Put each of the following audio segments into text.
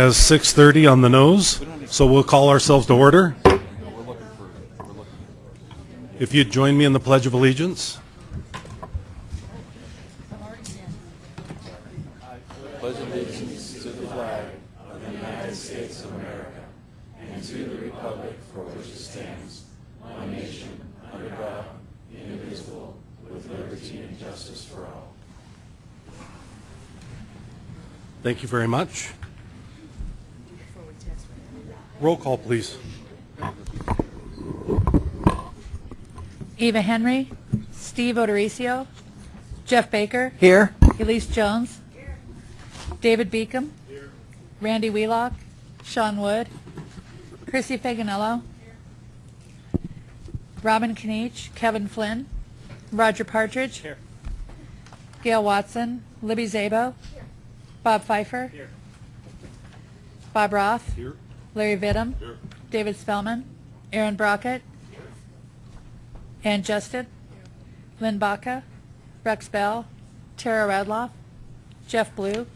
As 6:30 on the nose, so we'll call ourselves to order. If you'd join me in the Pledge of Allegiance. Pledge allegiance to the flag of the United States of America and to the republic for which it stands, one nation, under God, indivisible, with liberty and justice for all. Thank you very much. Roll call, please. Eva Henry, Steve O'Dorisio, Jeff Baker, Here. Elise Jones, David Beacom, Randy Wheelock, Sean Wood, Crissy Fanganello, Robin Kniech, Kevin Flynn, Roger Partridge, Here. Gail Watson, Libby Szabo, Bob Fifer, Bob Roth, Here. Larry Vittum, David Spellman, Aaron Brockett, Anne Justen, Lynn Baca, Rex Bell, Tara Radloff, Jeff Blue,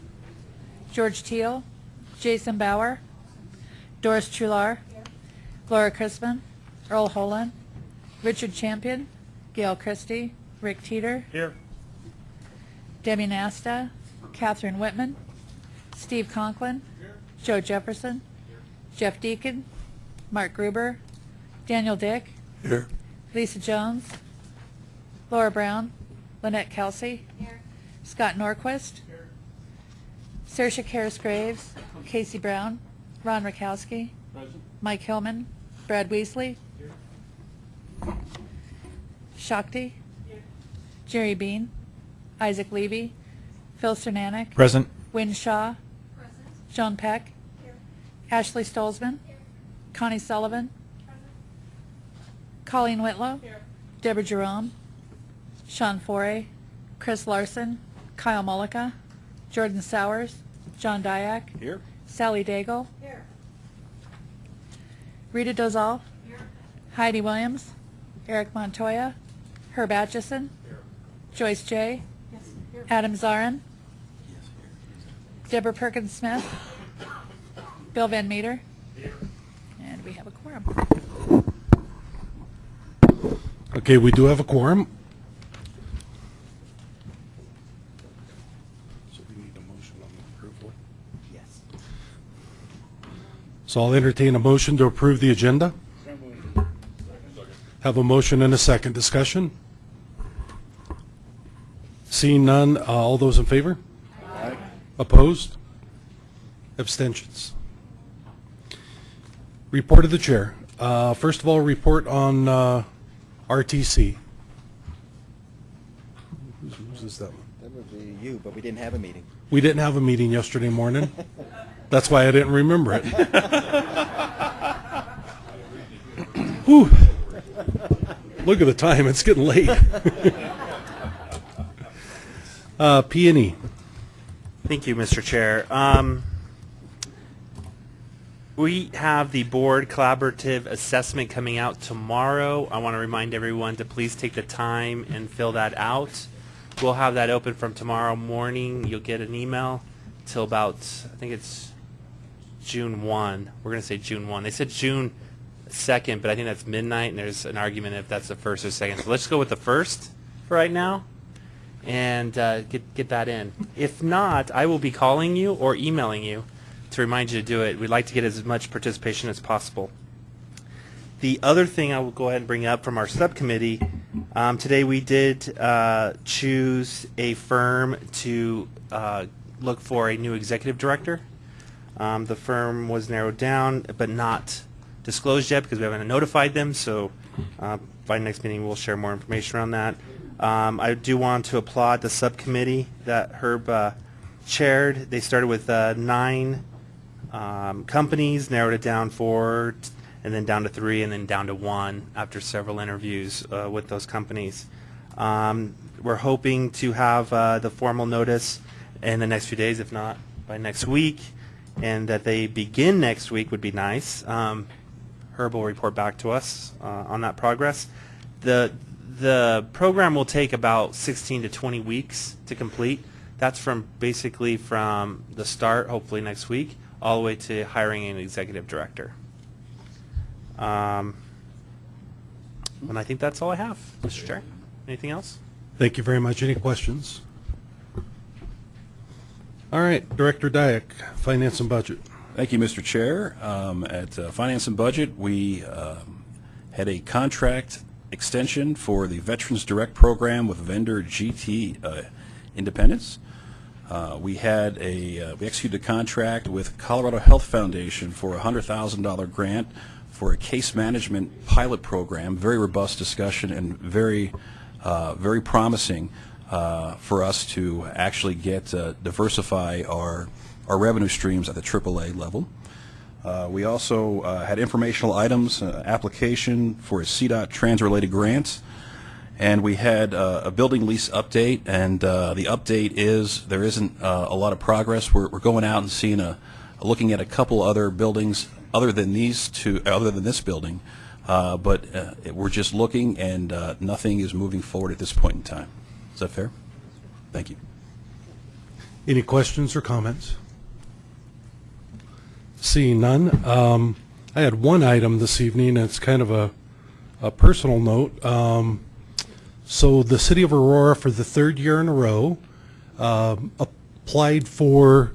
George Teal, Jason Bauer, Doris Truhlar, Laura Chrisman, Earl Holen, Richard Champion, Gail Christie, Rick Teter, Here. Debbie Nasta, Catherine Whitman, Steve Conklin, Joe Jefferson, Jeff Deacon, Mark Gruber, Daniel Dick, Here. Lisa Jones, Laura Brown, Lynette Kelsey, Scott Norquist, Saoirse Charis-Graves, Casey Brown, Ron Rakowski, Mike Hillman, Brad Wiesley, Shakti, Jerry Bean, Isaac Levy, Phil Cernanek, Present. Wynn Shaw, John Peck, Ashley Stolzmann, Connie Sullivan, Colleen Whitlow, Deborah Jerome, Sean Foray. Chris Larson, Kyle Mullica, Jordan Sowers, John Diak, Here. Sally Daigle, Rita Dozal, Heidi Williams, Eric Montoya, Herb Atchison, Joyce Jay Adam Zarrin, Deborah Perkins Smith, Bill Van Meter, and we have a quorum. Okay, we do have a quorum. So we need a motion on the approval. Yes. So I'll entertain a motion to approve the agenda. Have a motion and a second discussion. Seeing none, uh, all those in favor? Opposed? Abstentions? Report of the chair. Uh, First of all, report on uh, RTC. Who's, Whose is that one? That would be you, but we didn't have a meeting. We didn't have a meeting yesterday morning. That's why I didn't remember it. Whew. Look at the time, it's getting late. Uh, P and E. Thank you, Mr. Chair. Um, we have the board collaborative assessment coming out tomorrow. I want to remind everyone to please take the time and fill that out. We'll have that open from tomorrow morning. You'll get an email till about, I think it's June 1. We're going to say June 1. They said June 2nd, but I think that's midnight, and there's an argument if that's the first or second. So let's go with the first for right now and uh, get get that in. If not, I will be calling you or emailing you to remind you to do it. We'd like to get as much participation as possible. The other thing I will go ahead and bring up from our subcommittee, um, today we did uh, choose a firm to uh, look for a new executive director. Um, the firm was narrowed down, but not disclosed yet because we haven't notified them. So uh, by next meeting, we'll share more information around that. Um, I do want to applaud the subcommittee that Herb uh, chaired. They started with uh, nine um, companies, narrowed it down four, and then down to three, and then down to one after several interviews uh, with those companies. Um, we're hoping to have uh, the formal notice in the next few days, if not by next week, and that they begin next week would be nice. Um, Herb will report back to us uh, on that progress. The the program will take about 16 to 20 weeks to complete. That's from basically from the start, hopefully next week, all the way to hiring an executive director. Um, and I think that's all I have, Mr. Chair. Anything else? Thank you very much. Any questions? All right, Director Diak, Finance and Budget. Thank you, Mr. Chair. Um, At uh, Finance and Budget, we um, had a contract extension for the Veterans Direct Program with vendor GT uh, Independence. Uh, We had a, uh, we executed a contract with Colorado Health Foundation for a $100,000 grant for a case management pilot program, very robust discussion and very, uh, very promising uh, for us to actually get, uh, diversify our, our revenue streams at the AAA level. We also had informational items, application for a CDOT trans-related grant, and we had uh, a building lease update, and uh, the update is, there isn't uh, a lot of progress. We're we're going out and seeing a, looking at a couple other buildings other than these two, other than this building, uh, but uh, we're just looking, and uh, nothing is moving forward at this point in time. Is that fair? Thank you. Any questions or comments? Seeing none, um, I had one item this evening, it's kind of a, a personal note. Um, so the city of Aurora, for the third year in a row, um, applied for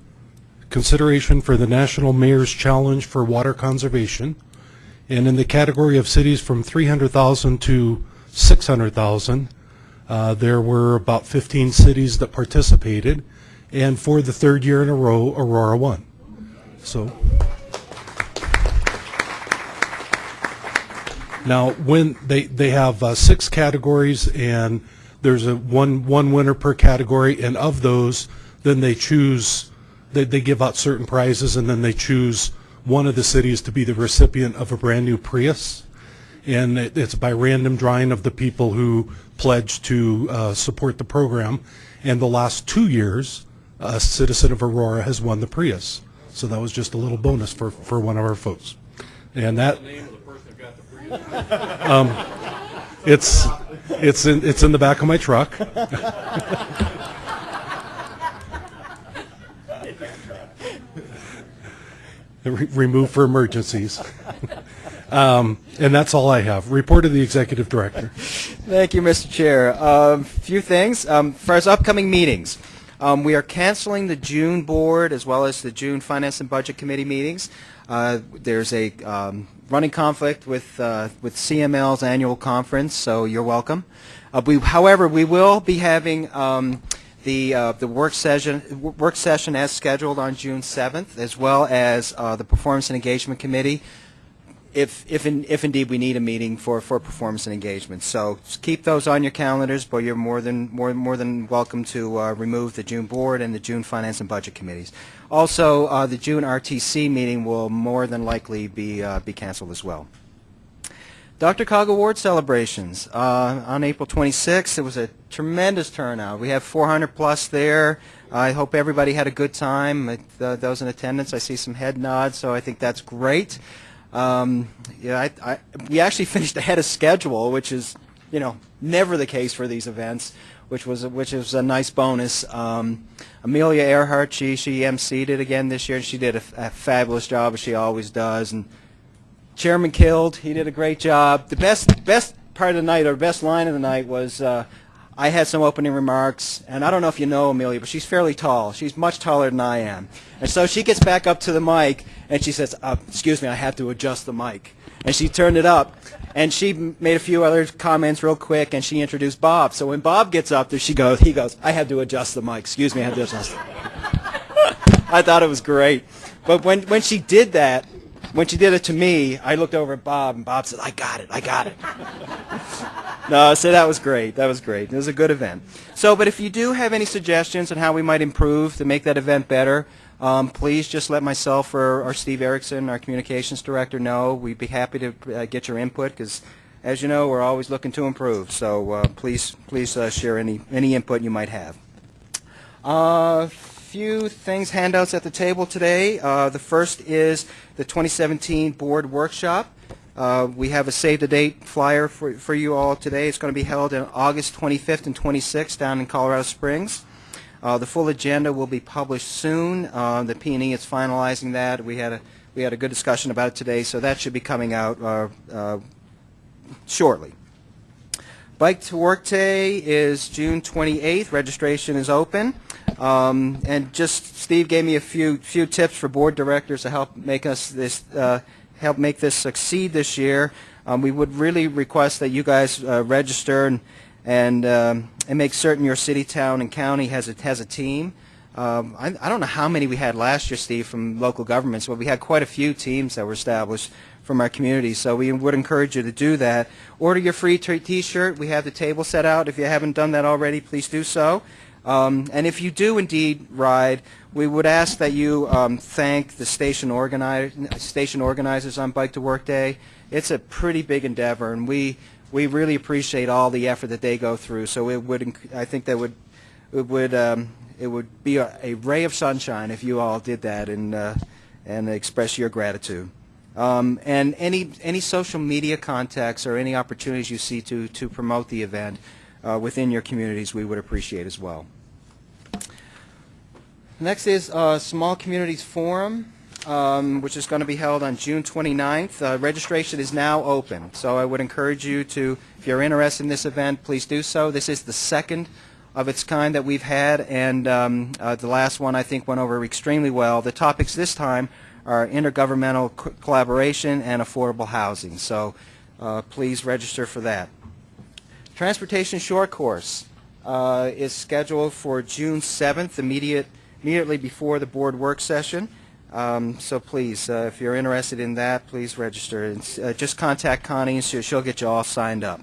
consideration for the National Mayor's Challenge for Water Conservation. And in the category of cities from 300,000 to 600,000, uh, there were about 15 cities that participated, and for the third year in a row, Aurora won. So. Now, when they, they have uh, six categories, and there's a one, one winner per category, and of those, then they choose, they, they give out certain prizes, and then they choose one of the cities to be the recipient of a brand-new Prius. And it, it's by random drawing of the people who pledged to uh, support the program. And the last two years, a citizen of Aurora has won the Prius. So that was just a little bonus for, for one of our folks. And that. Um, It's, it's in, it's in the back of my truck. Re- Removed for emergencies. Um, And that's all I have. Report to the executive director. Thank you, Mr. Chair. A um, few things. Um, our upcoming meetings, um, we are canceling the June board as well as the June Finance and Budget Committee meetings. Uh, there's a um, running conflict with uh, with CML's annual conference, so you're welcome. Uh, we, however, we will be having um, the uh, the work session work session as scheduled on June 7th, as well as uh, the Performance and Engagement Committee if, if, in, if indeed we need a meeting for, for performance and engagement. So keep those on your calendars, but you're more than, more, more than welcome to uh, remove the June board and the June finance and budget committees. Also, uh, the June RTC meeting will more than likely be, uh, be canceled as well. DRCOG Award celebrations uh, on April 26th. It was a tremendous turnout. We have 400 plus there. I hope everybody had a good time. Uh, those in attendance, I see some head nods, so I think that's great. Um, yeah, I, I, we actually finished ahead of schedule, which is, you know, never the case for these events, which was a, which was a nice bonus. Um, Amelia Earhart, she she emceed it again this year, and she did a, a fabulous job as she always does. And Chairman Killed, he did a great job. The best best part of the night, or best line of the night, was uh, I had some opening remarks, and I don't know if you know Amelia, but she's fairly tall. She's much taller than I am, and so she gets back up to the mic and she says, uh, "Excuse me, I have to adjust the mic." And she turned it up, and she made a few other comments real quick, and she introduced Bob. So when Bob gets up there, she goes, he goes, "I have to adjust the mic." Excuse me, I have to adjust. I thought it was great. But when, when she did that, when she did it to me, I looked over at Bob, and Bob said, I got it, I got it. no, so that was great. That was great. It was a good event. So, but if you do have any suggestions on how we might improve to make that event better, um, please just let myself or, or Steve Erickson, our communications director, know. We'd be happy to uh, get your input because, as you know, we're always looking to improve. So uh, please, please uh, share any, any input you might have. Few things, handouts at the table today. Uh, the first is the 2017 board workshop. Uh, we have a save the date flyer for, for you all today. It's going to be held on August 25th and 26th down in Colorado Springs. Uh, The full agenda will be published soon. Uh, The P and E is finalizing that. We had a, we had a good discussion about it today, so that should be coming out uh, uh, shortly. Bike to Work Day is June 28th. Registration is open. Um, and just Steve gave me a few few tips for board directors to help make us this uh, help make this succeed this year. Um, we would really request that you guys uh, register and and um, and make certain your city, town, and county has a has a team. Um, I, I don't know how many we had last year, Steve, from local governments, but we had quite a few teams that were established from our community. So we would encourage you to do that. Order your free T-shirt. We have the table set out. If you haven't done that already, please do so. Um, and if you do indeed ride, we would ask that you um, thank the station, station organizers on Bike to Work Day. It's a pretty big endeavor, and we we really appreciate all the effort that they go through. So it would, I think that would it would um, it would be a, a ray of sunshine if you all did that and uh, and express your gratitude. Um, and any any social media contacts or any opportunities you see to to promote the event uh, within your communities, we would appreciate as well. Next is uh, Small Communities Forum, um, which is going to be held on June 29th. Uh, registration is now open, so I would encourage you to, if you're interested in this event, please do so. This is the second of its kind that we've had, and um, uh, the last one I think went over extremely well. The topics this time are intergovernmental co- collaboration and affordable housing, so uh, please register for that. Transportation Short Course uh, is scheduled for June 7th, immediate, immediately before the board work session. Um, so please, uh, if you're interested in that, please register. It's, uh, just contact Connie, and she'll, she'll get you all signed up.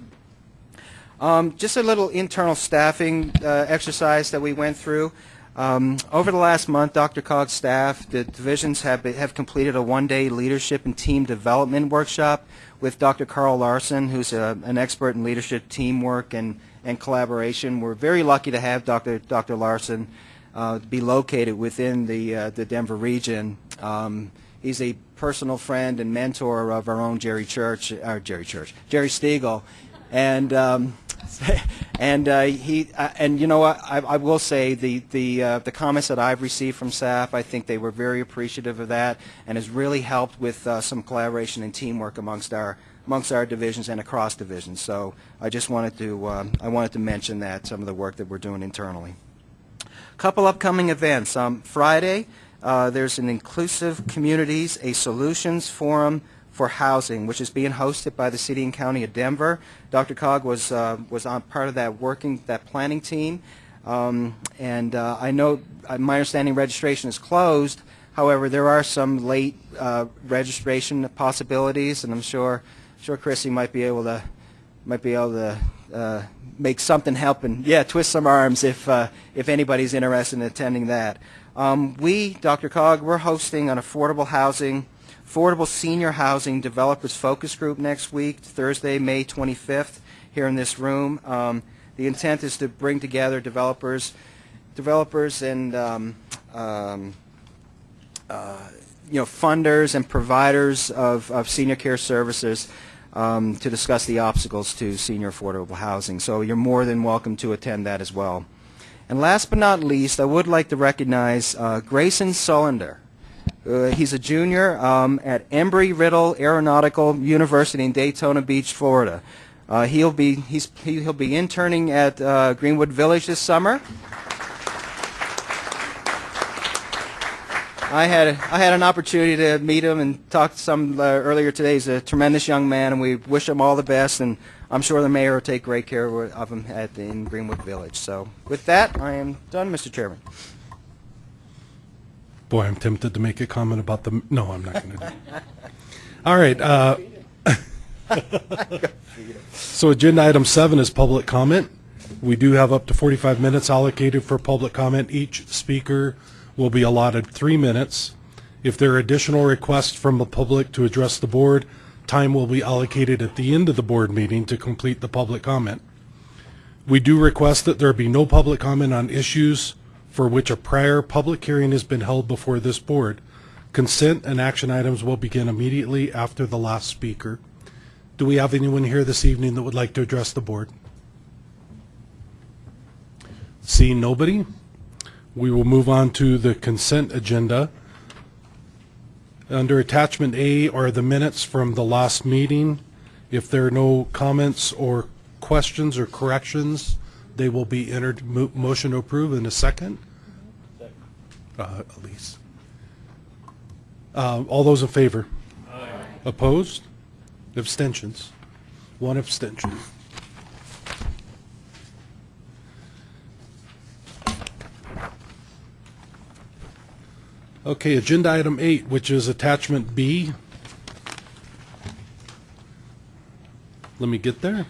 Um, just a little internal staffing uh, exercise that we went through. Um, over the last month, DRCOG's staff, the divisions have, be- have completed a one-day leadership and team development workshop with Dr. Carl Larson, who's a, an expert in leadership, teamwork, and, and collaboration. We're very lucky to have Dr. Dr. Larson uh, be located within the, uh, the Denver region. Um, he's a personal friend and mentor of our own Jerry Church, or Jerry Church, Jerry Stiegel, and um, and uh, he uh, and you know I, I will say the the uh, the comments that I've received from staff I think they were very appreciative of that and has really helped with uh, some collaboration and teamwork amongst our amongst our divisions and across divisions. So I just wanted to I wanted to mention that some of the work that we're doing internally. Couple upcoming events. Um, Friday, uh, there's an Inclusive Communities, a Solutions Forum for Housing, which is being hosted by the City and County of Denver. DRCOG was uh, was on part of that working that planning team, um, and uh, I know uh, my understanding registration is closed. However, there are some late uh, registration possibilities, and I'm sure sure Crissy might be able to might be able to uh, make something happen. Yeah, twist some arms if uh, if anybody's interested in attending that. Um, we, DRCOG, we're hosting an affordable housing, affordable senior housing developers focus group next week, Thursday, May 25th, here in this room. Um, the intent is to bring together developers, developers and um, um, uh, you know funders and providers of, of senior care services um, to discuss the obstacles to senior affordable housing. So you're more than welcome to attend that as well. And last but not least, I would like to recognize uh, Grayson Sullender. Uh, he's a junior um, at Embry-Riddle Aeronautical University in Daytona Beach, Florida. Uh, he'll be he's he, he'll be interning at uh, Greenwood Village this summer. I had I had an opportunity to meet him and talk to some uh, earlier today. He's a tremendous young man, and we wish him all the best. And I'm sure the mayor will take great care of him at in Greenwood Village. So with that, I am done, Mr. Chairman. Boy, I'm tempted to make a comment about the, no, I'm not going to do. All right. uh, So agenda item seven is public comment. We do have up to 45 minutes allocated for public comment. Each speaker will be allotted three minutes. If there are additional requests from the public to address the board, time will be allocated at the end of the board meeting to complete the public comment. We do request that there be no public comment on issues for which a prior public hearing has been held before this board. Consent and action items will begin immediately after the last speaker. Do we have anyone here this evening that would like to address the board? Seeing nobody, we will move on to the consent agenda. Under attachment A are the minutes from the last meeting. If there are no comments or questions or corrections, they will be entered. Mo- Motion to approve in a second. Uh, Elise. Uh, All those in favor? Aye. Opposed? Abstentions? One abstention. Okay, agenda item eight, which is attachment B. Let me get there.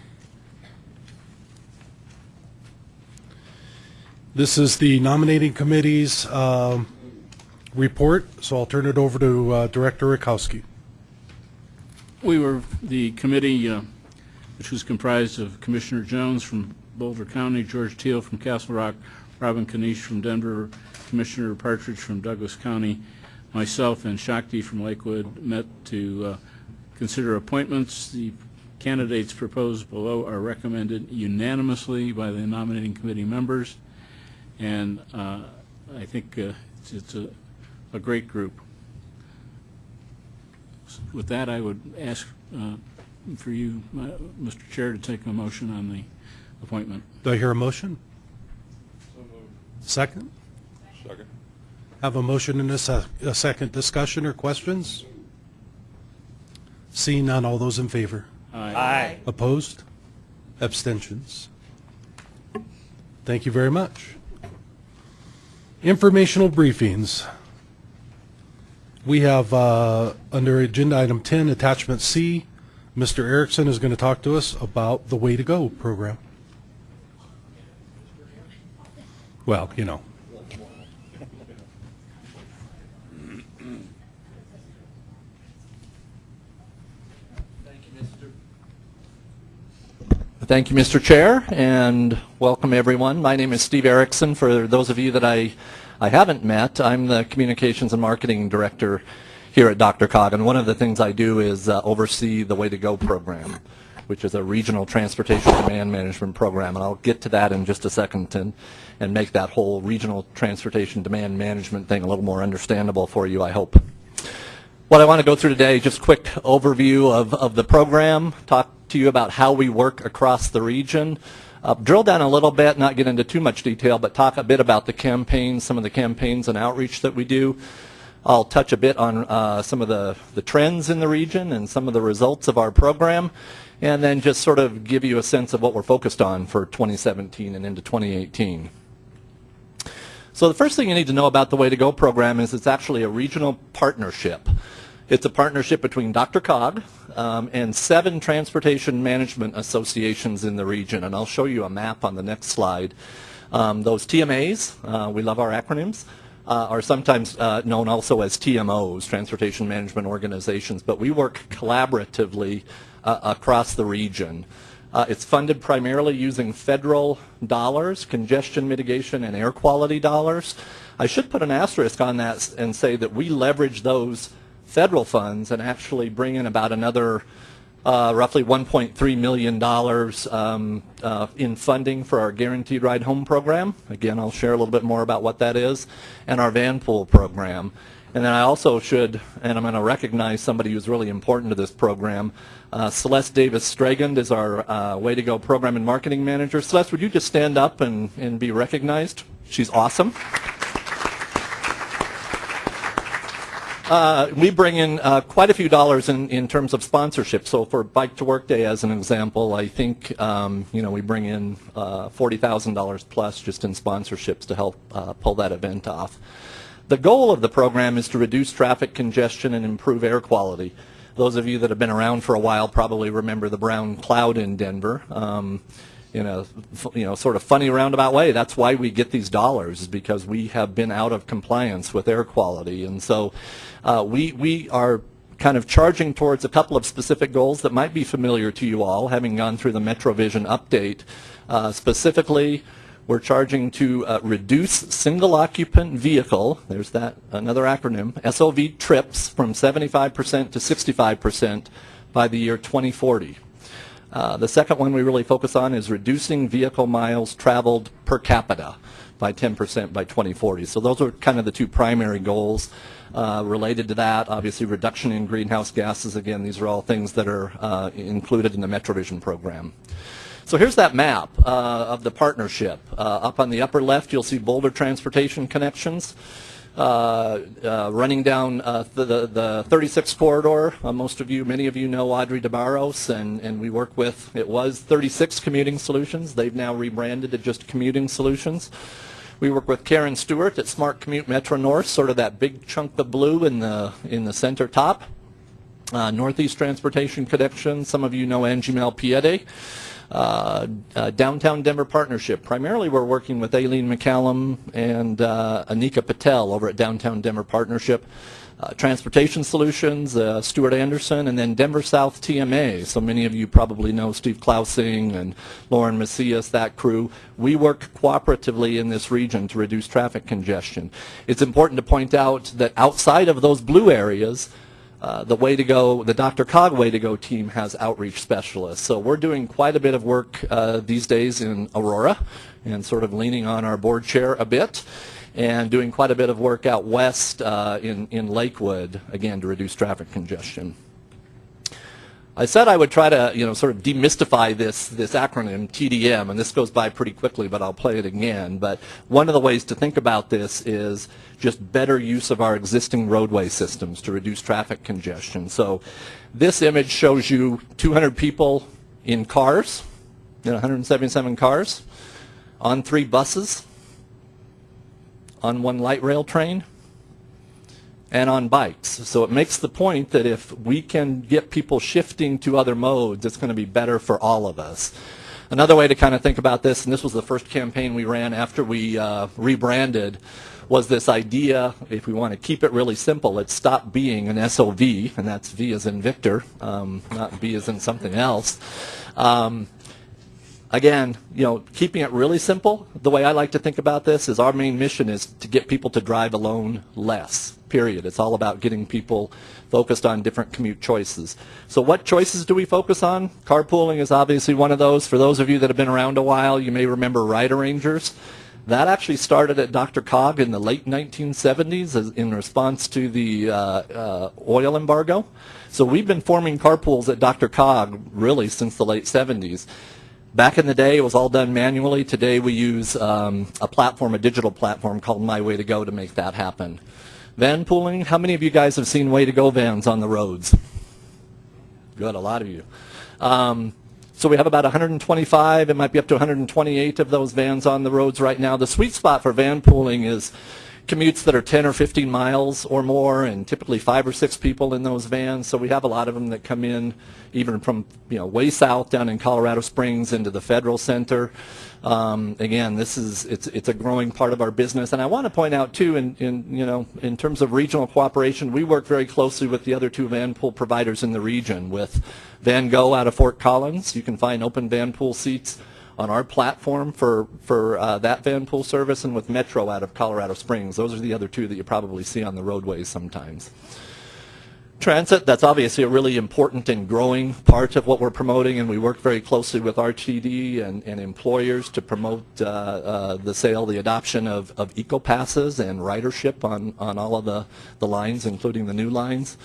This is the nominating committee's um, report, so I'll turn it over to uh, Director Rakowski. We were, the committee, uh, which was comprised of Commissioner Jones from Boulder County, George Teal from Castle Rock, Robin Kniech from Denver, Commissioner Partridge from Douglas County, myself and Shakti from Lakewood met to uh, consider appointments. The candidates proposed below are recommended unanimously by the nominating committee members, and uh, I think uh, it's- it's a a great group. With that, I would ask uh, for you, uh, Mr. Chair, to take a motion on the appointment. Do I hear a motion? Second? Second. Have a motion and a se- a second discussion or questions? Seeing none, all those in favor? Aye. Opposed? Abstentions? Thank you very much. Informational briefings. We have, uh, under agenda item 10, attachment C, Mr. Erickson is going to talk to us about the Way to Go program. Well, you know. Thank you, Mr. Chair, and welcome everyone. My name is Steve Erickson. For those of you that I, I haven't met, I'm the Communications and Marketing Director here at DRCOG, and one of the things I do is uh, oversee the Way to Go program, which is a regional transportation demand management program, and I'll get to that in just a second and, and make that whole regional transportation demand management thing a little more understandable for you, I hope. What I want to go through today, just quick overview of, of the program, talk to you about how we work across the region, uh, drill down a little bit, not get into too much detail, but talk a bit about the campaigns, some of the campaigns and outreach that we do. I'll touch a bit on uh, some of the, the trends in the region and some of the results of our program, and then just sort of give you a sense of what we're focused on for 2017 and into 2018. So the first thing you need to know about the Way to Go program is it's actually a regional partnership. It's a partnership between DRCOG um, and seven transportation management associations in the region, and I'll show you a map on the next slide. Um, those TMAs, uh, we love our acronyms, uh, are sometimes uh, known also as TMOs, Transportation Management Organizations, but we work collaboratively uh, across the region. Uh, it's funded primarily using federal dollars, congestion mitigation and air quality dollars. I should put an asterisk on that and say that we leverage those federal funds and actually bring in about another uh, roughly $1.3 million um, uh, in funding for our Guaranteed Ride Home program. Again, I'll share a little bit more about what that is, and our van pool program. And then I also should, and I'm going to recognize somebody who's really important to this program. Uh, Celeste Davis Stragand is our uh, Way to Go program and marketing manager. Celeste, would you just stand up and, and be recognized? She's awesome. Uh, we bring in uh, quite a few dollars in, in terms of sponsorship. So for Bike to Work Day, as an example, I think um, you know we bring in uh, forty thousand dollars plus just in sponsorships to help uh, pull that event off. The goal of the program is to reduce traffic congestion and improve air quality. Those of you that have been around for a while probably remember the brown cloud in Denver. Um, in a you know sort of funny roundabout way. That's why we get these dollars because we have been out of compliance with air quality, and so uh, we we are kind of charging towards a couple of specific goals that might be familiar to you all, having gone through the MetroVision update. Uh, specifically, we're charging to uh, reduce single occupant vehicle, there's that another acronym, SOV trips from 75% to 65% by the year 2040. Uh, the second one we really focus on is reducing vehicle miles traveled per capita by 10% by 2040. So those are kind of the two primary goals uh, related to that. Obviously, reduction in greenhouse gases. Again, these are all things that are uh, included in the MetroVision program. So here's that map uh, of the partnership. Uh, up on the upper left, you'll see Boulder Transportation Connections. Uh, uh, running down uh, the, the, the 36 corridor. Uh, most of you, many of you know Audrey DeBarros, and, and we work with, it was 36 Commuting Solutions. They've now rebranded to just Commuting Solutions. We work with Karen Stewart at Smart Commute Metro North, sort of that big chunk of blue in the, in the center top. Northeast Transportation Connection, some of you know Angie Malpiede. Uh, uh, Downtown Denver Partnership. Primarily, we're working with Aileen McCallum and uh, Anika Patel over at Downtown Denver Partnership. Uh, Transportation Solutions, uh, Stuart Anderson, and then Denver South TMA. So many of you probably know Steve Klausing and Lauren Macias, that crew. We work cooperatively in this region to reduce traffic congestion. It's important to point out that outside of those blue areas, uh, the Way to Go, the DRCOG Way to Go team has outreach specialists. So we're doing quite a bit of work uh, these days in Aurora and sort of leaning on our board chair a bit and doing quite a bit of work out west uh, in, in Lakewood, again, to reduce traffic congestion. I said I would try to, you know, sort of demystify this, this acronym, TDM, and this goes by pretty quickly, but I'll play it again. But one of the ways to think about this is just better use of our existing roadway systems to reduce traffic congestion. So this image shows you 200 people in cars, know, 177 cars, on three buses, on one light rail train, and on bikes. So it makes the point that if we can get people shifting to other modes, it's going to be better for all of us. Another way to kind of think about this, and this was the first campaign we ran after we uh, rebranded, was this idea, if we want to keep it really simple, let's stop being an SOV, and that's V as in Victor, um, not B as in something else. Um, again, you know, keeping it really simple, the way I like to think about this is our main mission is to get people to drive alone less, period. It's all about getting people focused on different commute choices. So what choices do we focus on? Carpooling is obviously one of those. For those of you that have been around a while, you may remember Ride Arrangers. That actually started at DRCOG in the late 1970s in response to the uh, uh, oil embargo. So we've been forming carpools at DRCOG really since the late 70s. Back in the day, it was all done manually. Today, we use um, a platform, a digital platform called My Way to Go to make that happen. Van pooling, how many of you guys have seen Way to Go vans on the roads? Good, a lot of you. Um, so we have about 125, it might be up to 128 of those vans on the roads right now. The sweet spot for van pooling is commutes that are 10 or 15 miles or more and typically five or six people in those vans. So we have a lot of them that come in even from you know way south down in Colorado Springs into the Federal Center. Um, again, this is it's it's a growing part of our business, and I want to point out too, in, in you know in terms of regional cooperation, we work very closely with the other two van pool providers in the region. With Van Go out of Fort Collins, you can find open van pool seats on our platform for for uh, that van pool service, and with Metro out of Colorado Springs. Those are the other two that you probably see on the roadways sometimes. Transit, that's obviously a really important and growing part of what we're promoting, and we work very closely with RTD and, and employers to promote uh, uh, the sale, the adoption of, of eco-passes and ridership on, on all of the, the lines, including the new lines.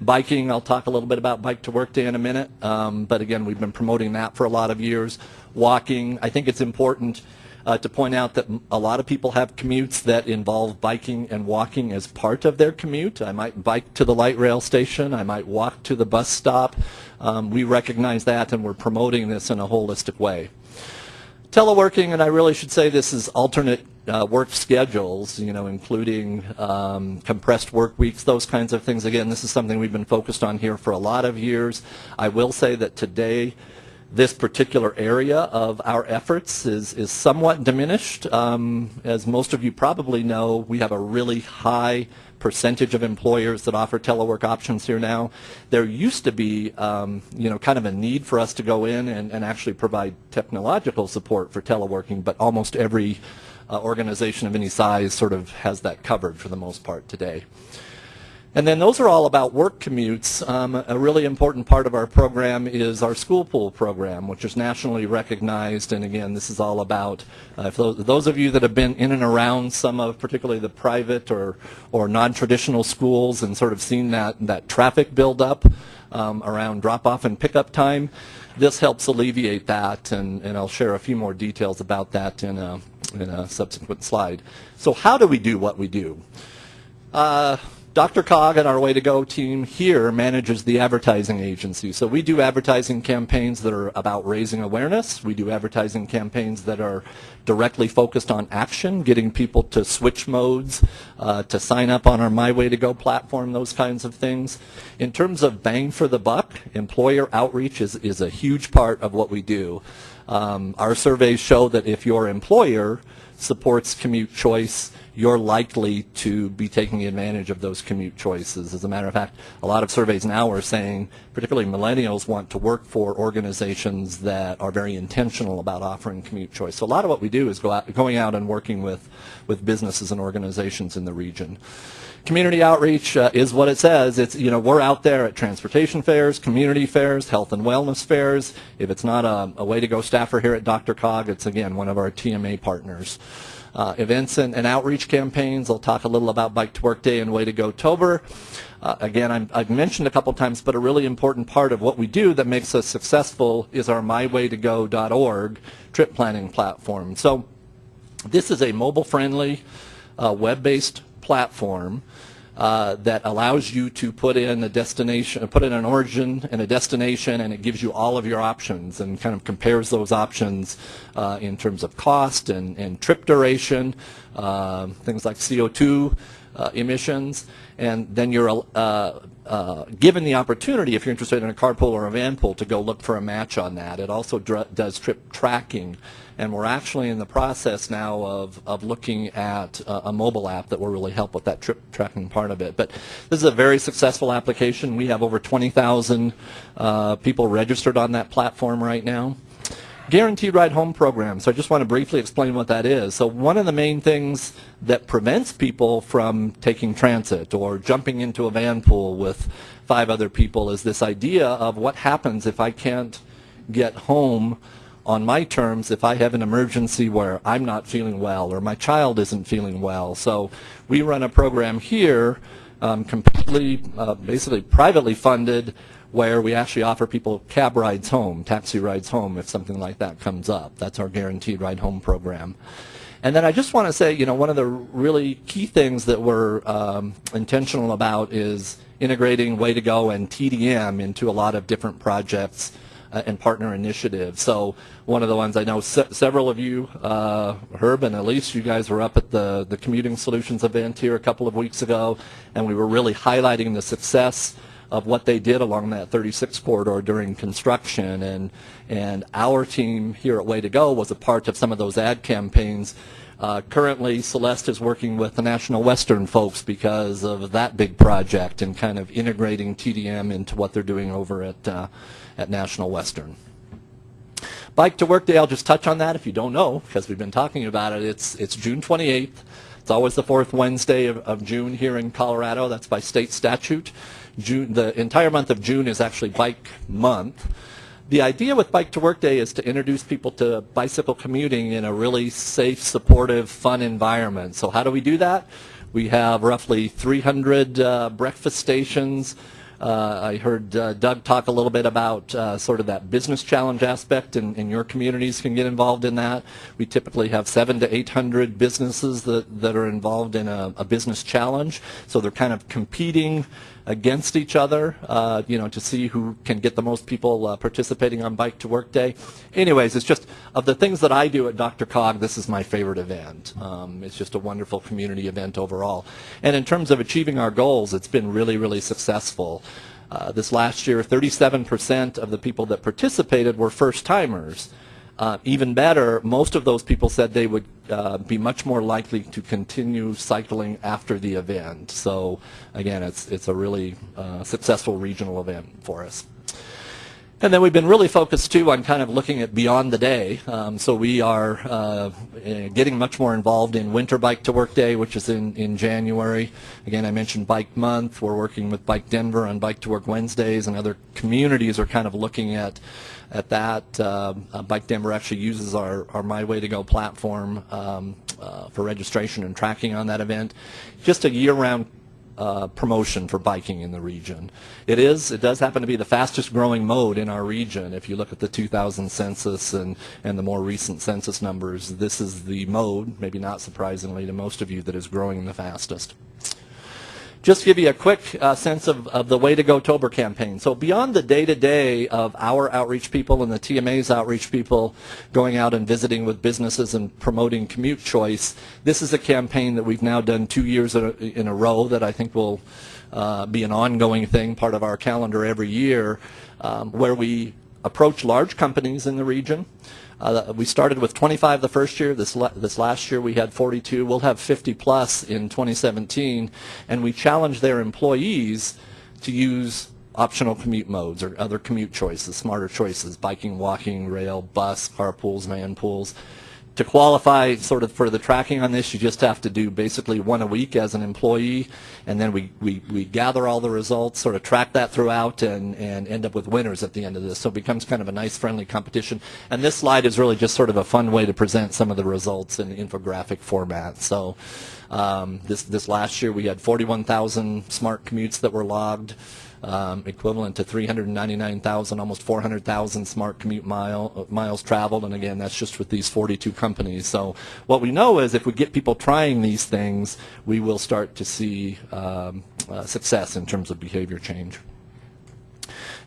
Biking, I'll talk a little bit about Bike to Work Day in a minute, um, but again, we've been promoting that for a lot of years. Walking, I think it's important uh, to point out that a lot of people have commutes that involve biking and walking as part of their commute. I might bike to the light rail station. I might walk to the bus stop. Um, we recognize that and we're promoting this in a holistic way. Teleworking, and I really should say this is alternate uh, work schedules, you know, including um, compressed work weeks, those kinds of things. Again, this is something we've been focused on here for a lot of years. I will say that today, this particular area of our efforts is, is somewhat diminished. Um, as most of you probably know, we have a really high percentage of employers that offer telework options here now. There used to be, um, you know, kind of a need for us to go in and, and actually provide technological support for teleworking, but almost every uh, organization of any size sort of has that covered for the most part today. And then those are all about work commutes. Um, a really important part of our program is our school pool program, which is nationally recognized. And again, this is all about, uh, those, those of you that have been in and around some of particularly the private or, or non-traditional schools and sort of seen that, that traffic build up um, around drop-off and pickup time, this helps alleviate that. And, and I'll share a few more details about that in a, in a subsequent slide. So how do we do what we do? Uh, DRCOG and our Way to Go team here manages the advertising agency. So we do advertising campaigns that are about raising awareness. We do advertising campaigns that are directly focused on action, getting people to switch modes, uh, to sign up on our My Way to Go platform, those kinds of things. In terms of bang for the buck, employer outreach is, is a huge part of what we do. Um, our surveys show that if your employer supports commute choice, you're likely to be taking advantage of those commute choices. As a matter of fact, a lot of surveys now are saying, particularly millennials want to work for organizations that are very intentional about offering commute choice. So a lot of what we do is go out, going out and working with, with businesses and organizations in the region. Community outreach uh, is what it says. It's you know we're out there at transportation fairs, community fairs, health and wellness fairs. If it's not a, a way to go staffer here at DRCOG, it's again one of our TMA partners. Uh, events and, and, outreach campaigns. I'll talk a little about Bike to Work Day and Way to Go Tober. Uh, again, i have mentioned a couple times, but a really important part of what we do that makes us successful is our mywaytogo.org trip planning platform. So this is a mobile-friendly, uh, web-based platform uh, that allows you to put in a destination, put in an origin and a destination, and it gives you all of your options and kind of compares those options uh, in terms of cost and, and trip duration, uh, things like CO2 uh, emissions, and then you're uh, uh, given the opportunity, if you're interested in a carpool or a van pool, to go look for a match on that. It also does trip tracking and we're actually in the process now of, of looking at uh, a mobile app that will really help with that trip tracking part of it. But this is a very successful application. We have over 20,000 uh, people registered on that platform right now. Guaranteed Ride Home program. So I just want to briefly explain what that is. So one of the main things that prevents people from taking transit or jumping into a van pool with five other people is this idea of what happens if I can't get home on my terms if I have an emergency where I'm not feeling well or my child isn't feeling well. So we run a program here, um, completely, uh, basically privately funded, where we actually offer people cab rides home, taxi rides home if something like that comes up. That's our guaranteed ride home program. And then I just want to say, you know, one of the really key things that we're um, intentional about is integrating Way to Go and TDM into a lot of different projects uh, and partner initiatives. So one of the ones I know se several of you, uh, Herb and Elise, you guys were up at the, the Commuting Solutions event here a couple of weeks ago, and we were really highlighting the success of what they did along that 36 corridor during construction. And, and our team here at Way to Go was a part of some of those ad campaigns uh, currently, Celeste is working with the National Western folks because of that big project and kind of integrating TDM into what they're doing over at, uh, at National Western. Bike to Work Day, I'll just touch on that if you don't know, because we've been talking about it. It's, it's June 28th. It's always the fourth Wednesday of, of June here in Colorado. That's by state statute. June, the entire month of June is actually Bike Month. The idea with Bike to Work Day is to introduce people to bicycle commuting in a really safe, supportive, fun environment. So how do we do that? We have roughly 300 uh, breakfast stations. Uh, I heard uh, Doug talk a little bit about uh, sort of that business challenge aspect, and, and, your communities can get involved in that. We typically have seven to 800 businesses that, that are involved in a, a business challenge. So they're kind of competing against each other, uh, you know, to see who can get the most people uh, participating on Bike to Work Day. Anyways, it's just of the things that I do at DRCOG, this is my favorite event. Um, it's just a wonderful community event overall. And in terms of achieving our goals, it's been really, really successful. Uh, this last year, 37% of the people that participated were first-timers. Uh, even better, most of those people said they would uh, be much more likely to continue cycling after the event. So again, it's, it's a really uh, successful regional event for us. And then we've been really focused too on kind of looking at beyond the day. Um, so we are uh, eh, getting much more involved in Winter Bike to Work Day, which is in, in January. Again, I mentioned Bike Month. We're working with Bike Denver on Bike to Work Wednesdays, and other communities are kind of looking at at that. Um, uh, Bike Denver actually uses our, our My Way to Go platform um, uh, for registration and tracking on that event. Just a year-round uh, promotion for biking in the region. It is, it does happen to be the fastest growing mode in our region. If you look at the 2000 census and, and the more recent census numbers, this is the mode, maybe not surprisingly to most of you, that is growing the fastest. Just give you a quick uh, sense of, of the Way to Go Tober campaign. So beyond the day-to-day of our outreach people and the TMA's outreach people going out and visiting with businesses and promoting commute choice, this is a campaign that we've now done two years in a, in a row that I think will uh, be an ongoing thing, part of our calendar every year, um, where we approach large companies in the region. Uh, we started with 25 the first year. This, la this last year we had 42. We'll have 50 plus in 2017. And we challenge their employees to use optional commute modes or other commute choices, smarter choices, biking, walking, rail, bus, carpools, van pools. To qualify sort of for the tracking on this, you just have to do basically one a week as an employee, and then we, we, we gather all the results, sort of track that throughout, and, and end up with winners at the end of this. So it becomes kind of a nice, friendly competition. And this slide is really just sort of a fun way to present some of the results in infographic format. So um, this, this last year we had 41,000 smart commutes that were logged um, equivalent to 399,000, almost 400,000 smart commute mile, uh, miles traveled. And again, that's just with these 42 companies. So what we know is if we get people trying these things, we will start to see um, uh, success in terms of behavior change.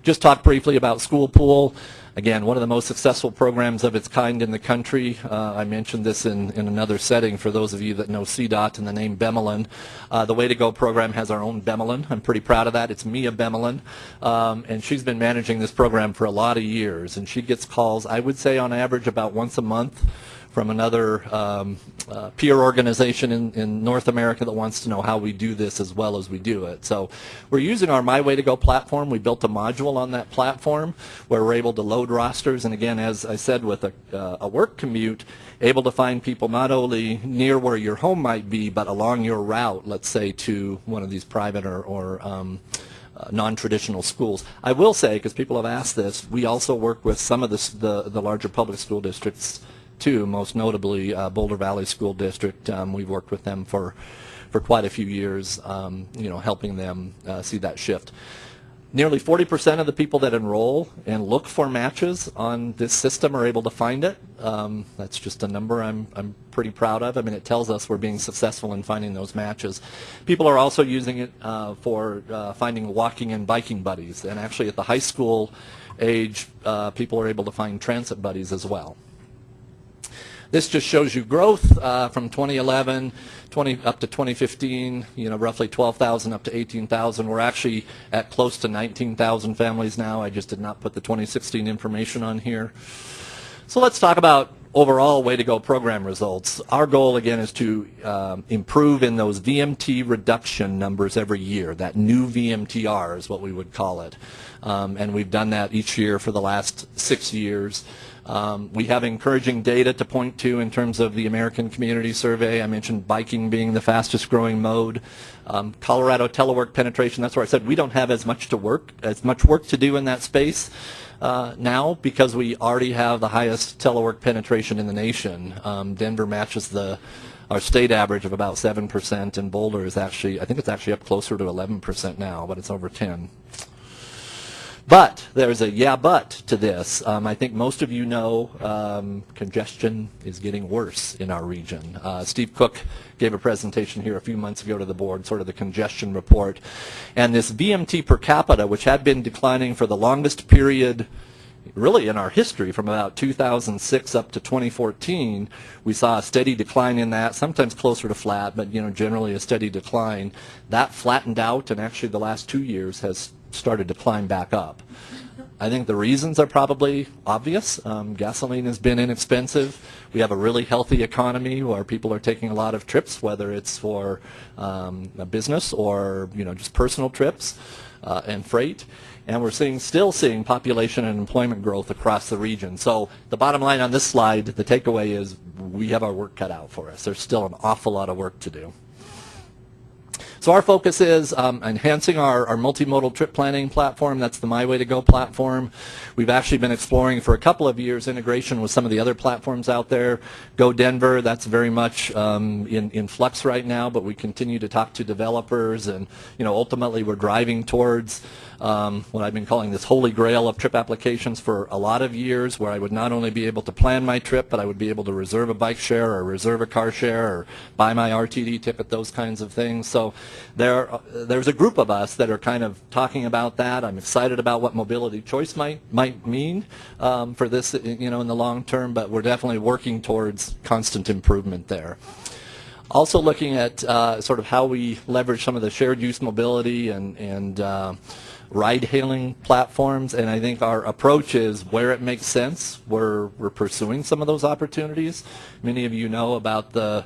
Just talk briefly about School Pool. Again, one of the most successful programs of its kind in the country. Uh, I mentioned this in, in another setting for those of you that know CDOT and the name Bemelin. Uh, the Way to Go program has our own Bemelin. I'm pretty proud of that. It's Mia Bemelin. Um, and she's been managing this program for a lot of years. And she gets calls, I would say on average, about once a month from another um, uh, peer organization in, in North America that wants to know how we do this as well as we do it. So we're using our My Way to Go platform. We built a module on that platform where we're able to load rosters. And again, as I said, with a, uh, a work commute, able to find people not only near where your home might be, but along your route, let's say, to one of these private or, or um, uh, non-traditional schools. I will say, because people have asked this, we also work with some of the, the, the larger public school districts too, most notably uh, Boulder Valley School District. Um, we've worked with them for, for quite a few years, um, you know, helping them uh, see that shift. Nearly 40% of the people that enroll and look for matches on this system are able to find it. Um, that's just a number I'm, I'm pretty proud of. I mean, it tells us we're being successful in finding those matches. People are also using it uh, for uh, finding walking and biking buddies. And actually at the high school age, uh, people are able to find transit buddies as well. This just shows you growth uh, from 2011 20, up to 2015, you know, roughly 12,000 up to 18,000. We're actually at close to 19,000 families now. I just did not put the 2016 information on here. So let's talk about overall way to go program results. Our goal again is to um, improve in those VMT reduction numbers every year. That new VMTR is what we would call it. Um, and we've done that each year for the last six years. Um, we have encouraging data to point to in terms of the American Community Survey. I mentioned biking being the fastest growing mode. Um, Colorado telework penetration, that's where I said we don't have as much to work, as much work to do in that space uh, now because we already have the highest telework penetration in the nation. Um, Denver matches the our state average of about 7% and Boulder is actually, I think it's actually up closer to 11% now, but it's over 10. But there's a yeah but to this. Um, I think most of you know um, congestion is getting worse in our region. Uh, Steve Cook gave a presentation here a few months ago to the board, sort of the congestion report. And this VMT per capita, which had been declining for the longest period really in our history from about 2006 up to 2014 we saw a steady decline in that sometimes closer to flat but you know generally a steady decline that flattened out and actually the last two years has started to climb back up. I think the reasons are probably obvious. Um, gasoline has been inexpensive. We have a really healthy economy where people are taking a lot of trips, whether it's for um, a business or you know just personal trips uh, and freight. And we're seeing still seeing population and employment growth across the region. So the bottom line on this slide, the takeaway is we have our work cut out for us. There's still an awful lot of work to do. So our focus is um, enhancing our, our multimodal trip planning platform. That's the My Way to Go platform. We've actually been exploring for a couple of years integration with some of the other platforms out there. Go Denver, that's very much um, in, in flux right now, but we continue to talk to developers and, you know, ultimately we're driving towards um, what I've been calling this holy grail of trip applications for a lot of years where I would not only be able to plan my trip, but I would be able to reserve a bike share or reserve a car share or buy my RTD ticket, those kinds of things. So there, uh, there's a group of us that are kind of talking about that. I'm excited about what mobility choice might, might mean um, for this you know, in the long term, but we're definitely working towards constant improvement there. Also looking at uh, sort of how we leverage some of the shared use mobility and, and uh, ride-hailing platforms, and I think our approach is where it makes sense, we're, we're pursuing some of those opportunities. Many of you know about the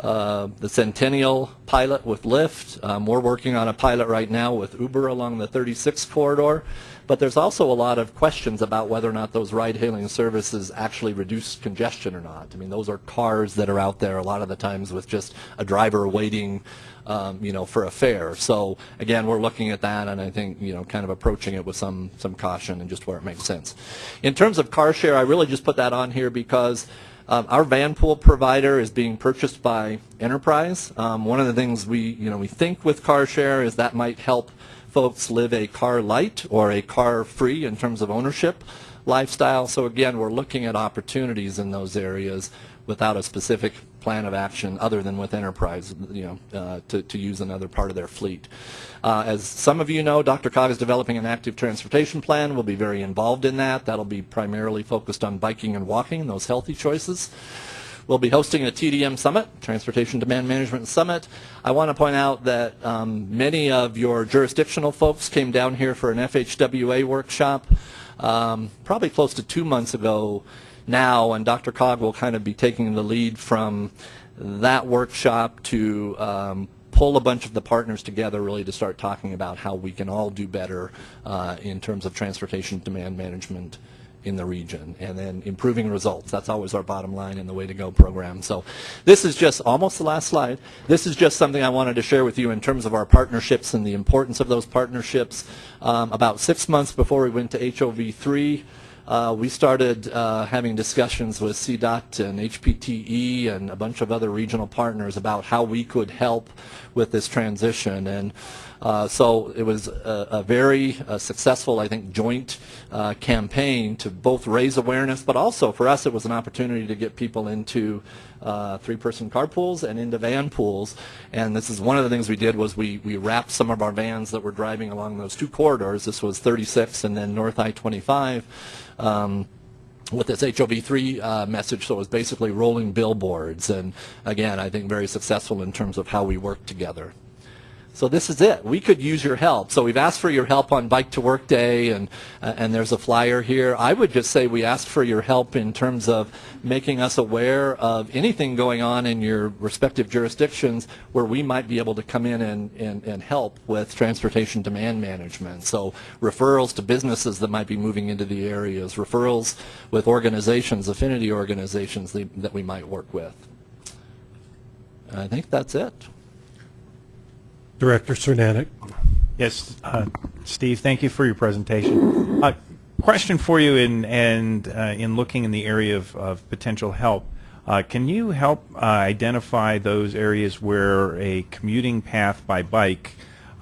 uh, the Centennial pilot with Lyft. Um, we're working on a pilot right now with Uber along the 36 corridor. But there's also a lot of questions about whether or not those ride-hailing services actually reduce congestion or not. I mean, those are cars that are out there a lot of the times with just a driver waiting, um, you know, for a fare. So again, we're looking at that, and I think you know, kind of approaching it with some some caution and just where it makes sense. In terms of car share, I really just put that on here because. Um, our van pool provider is being purchased by Enterprise. Um, one of the things we, you know, we think with car share is that might help folks live a car light or a car free in terms of ownership lifestyle. So again, we're looking at opportunities in those areas without a specific plan of action other than with Enterprise, you know, uh, to, to use another part of their fleet. Uh, as some of you know, DRCOG is developing an active transportation plan. We'll be very involved in that. That'll be primarily focused on biking and walking, those healthy choices. We'll be hosting a TDM Summit, Transportation Demand Management Summit. I want to point out that um, many of your jurisdictional folks came down here for an FHWA workshop um, probably close to two months ago now, and DRCOG will kind of be taking the lead from that workshop to um, pull a bunch of the partners together really to start talking about how we can all do better uh, in terms of transportation demand management in the region and then improving results. That's always our bottom line in the Way to Go program. So this is just almost the last slide. This is just something I wanted to share with you in terms of our partnerships and the importance of those partnerships. Um, about six months before we went to HOV3, uh, we started uh, having discussions with CDOT and HPTE and a bunch of other regional partners about how we could help with this transition. And uh, so it was a, a very uh, successful, I think, joint uh, campaign to both raise awareness, but also for us it was an opportunity to get people into uh, three-person carpools and into van pools. And this is one of the things we did was we, we wrapped some of our vans that were driving along those two corridors. This was 36 and then North I-25. Um, with this HOV3 uh, message, so it was basically rolling billboards, and again, I think very successful in terms of how we work together. So this is it. We could use your help. So we've asked for your help on Bike to Work Day, and uh, and there's a flyer here. I would just say we ask for your help in terms of making us aware of anything going on in your respective jurisdictions where we might be able to come in and, and, and help with transportation demand management. So referrals to businesses that might be moving into the areas, referrals with organizations, affinity organizations that we might work with. I think that's it. Director Cernanek. Yes, uh, Steve, thank you for your presentation. Uh, question for you in, and uh, in looking in the area of, of potential help, uh, can you help uh, identify those areas where a commuting path by bike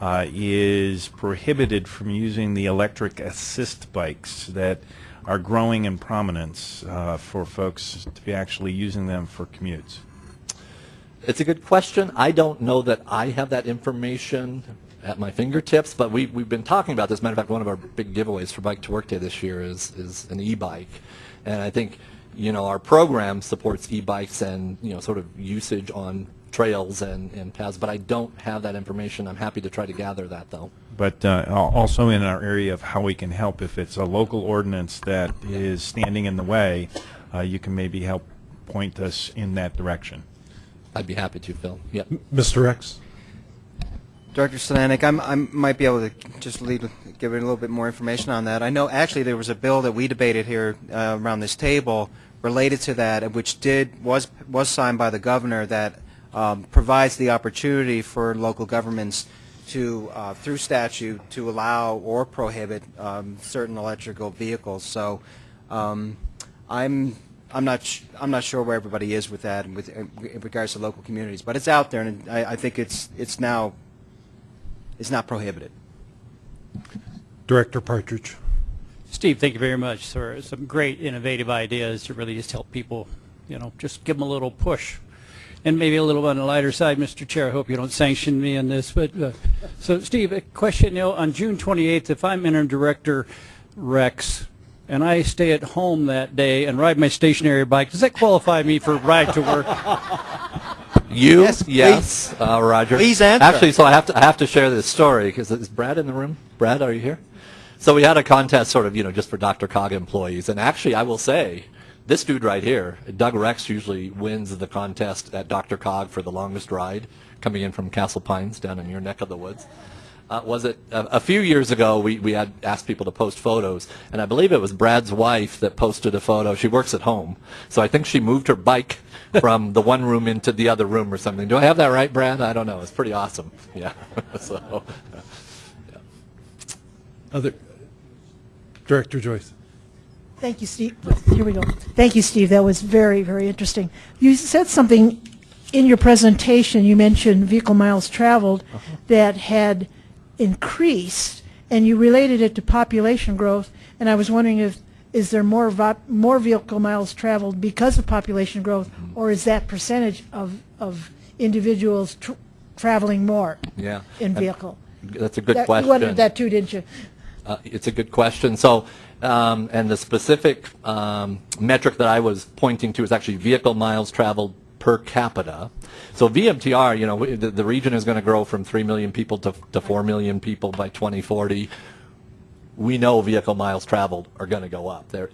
uh, is prohibited from using the electric assist bikes that are growing in prominence for folks to be actually using them for commutes? It's a good question. I don't know that I have that information at my fingertips, but we, we've been talking about this. Matter of fact, one of our big giveaways for Bike to Work Day this year is, is an e-bike. And I think, you know, our program supports e-bikes and, you know, sort of usage on trails and, and paths, but I don't have that information. I'm happy to try to gather that, though. But uh, also in our area of how we can help, if it's a local ordinance that is standing in the way, uh, you can maybe help point us in that direction. I'd be happy to, Phil. Yep. Mr. Rex? Director Stanek, I'm, I might be able to just lead, give it a little bit more information on that. I know actually there was a bill that we debated here uh, around this table related to that, which did was was signed by the governor that um, provides the opportunity for local governments to, uh, through statute, to allow or prohibit um, certain electrical vehicles. So um, I'm I'm not sh- I'm not sure where everybody is with that and with in regards to local communities, but it's out there, and I, I think it's it's now it's not prohibited. Director Partridge? Steve, thank you very much, sir. Some great innovative ideas to really just help people, you know, just give them a little push. And maybe a little on the lighter side, Mr. Chair, I hope you don't sanction me on this, but, uh, so Steve, a question, you know, on June 28th, if I'm interim director Rex, and I stay at home that day and ride my stationary bike, does that qualify me for ride to work? You? Yes, yes, uh, Roger. Please answer. Actually, so I have to I have to share this story because is Brad in the room? Brad, are you here? So we had a contest, sort of, you know, just for DRCOG employees, and actually, I will say, this dude right here, Doug Rex, usually wins the contest at DRCOG for the longest ride, coming in from Castle Pines down in your neck of the woods. Uh, was it a, a few years ago? We, we had asked people to post photos, and I believe it was Brad's wife that posted a photo. She works at home, so I think she moved her bike from the one room into the other room or something. Do I have that right, Brad? I don't know. It's pretty awesome. Yeah. so, yeah. Other, Director Joyce? Thank you, Steve. Here we go. Thank you, Steve. That was very, very interesting. You said something in your presentation. You mentioned vehicle miles traveled that had increased, and you related it to population growth. And I was wondering if is there more more vehicle miles traveled because of population growth, or is that percentage of of individuals tr- traveling more yeah. in vehicle? That's a good That- question. You wondered that too, didn't you? Uh, It's a good question. So, um, and the specific um, metric that I was pointing to is actually vehicle miles traveled per capita. So VMTR, you know, the the region is going to grow from 3 million people to to 4 million people by 2040 we know vehicle miles traveled are going to go up. There,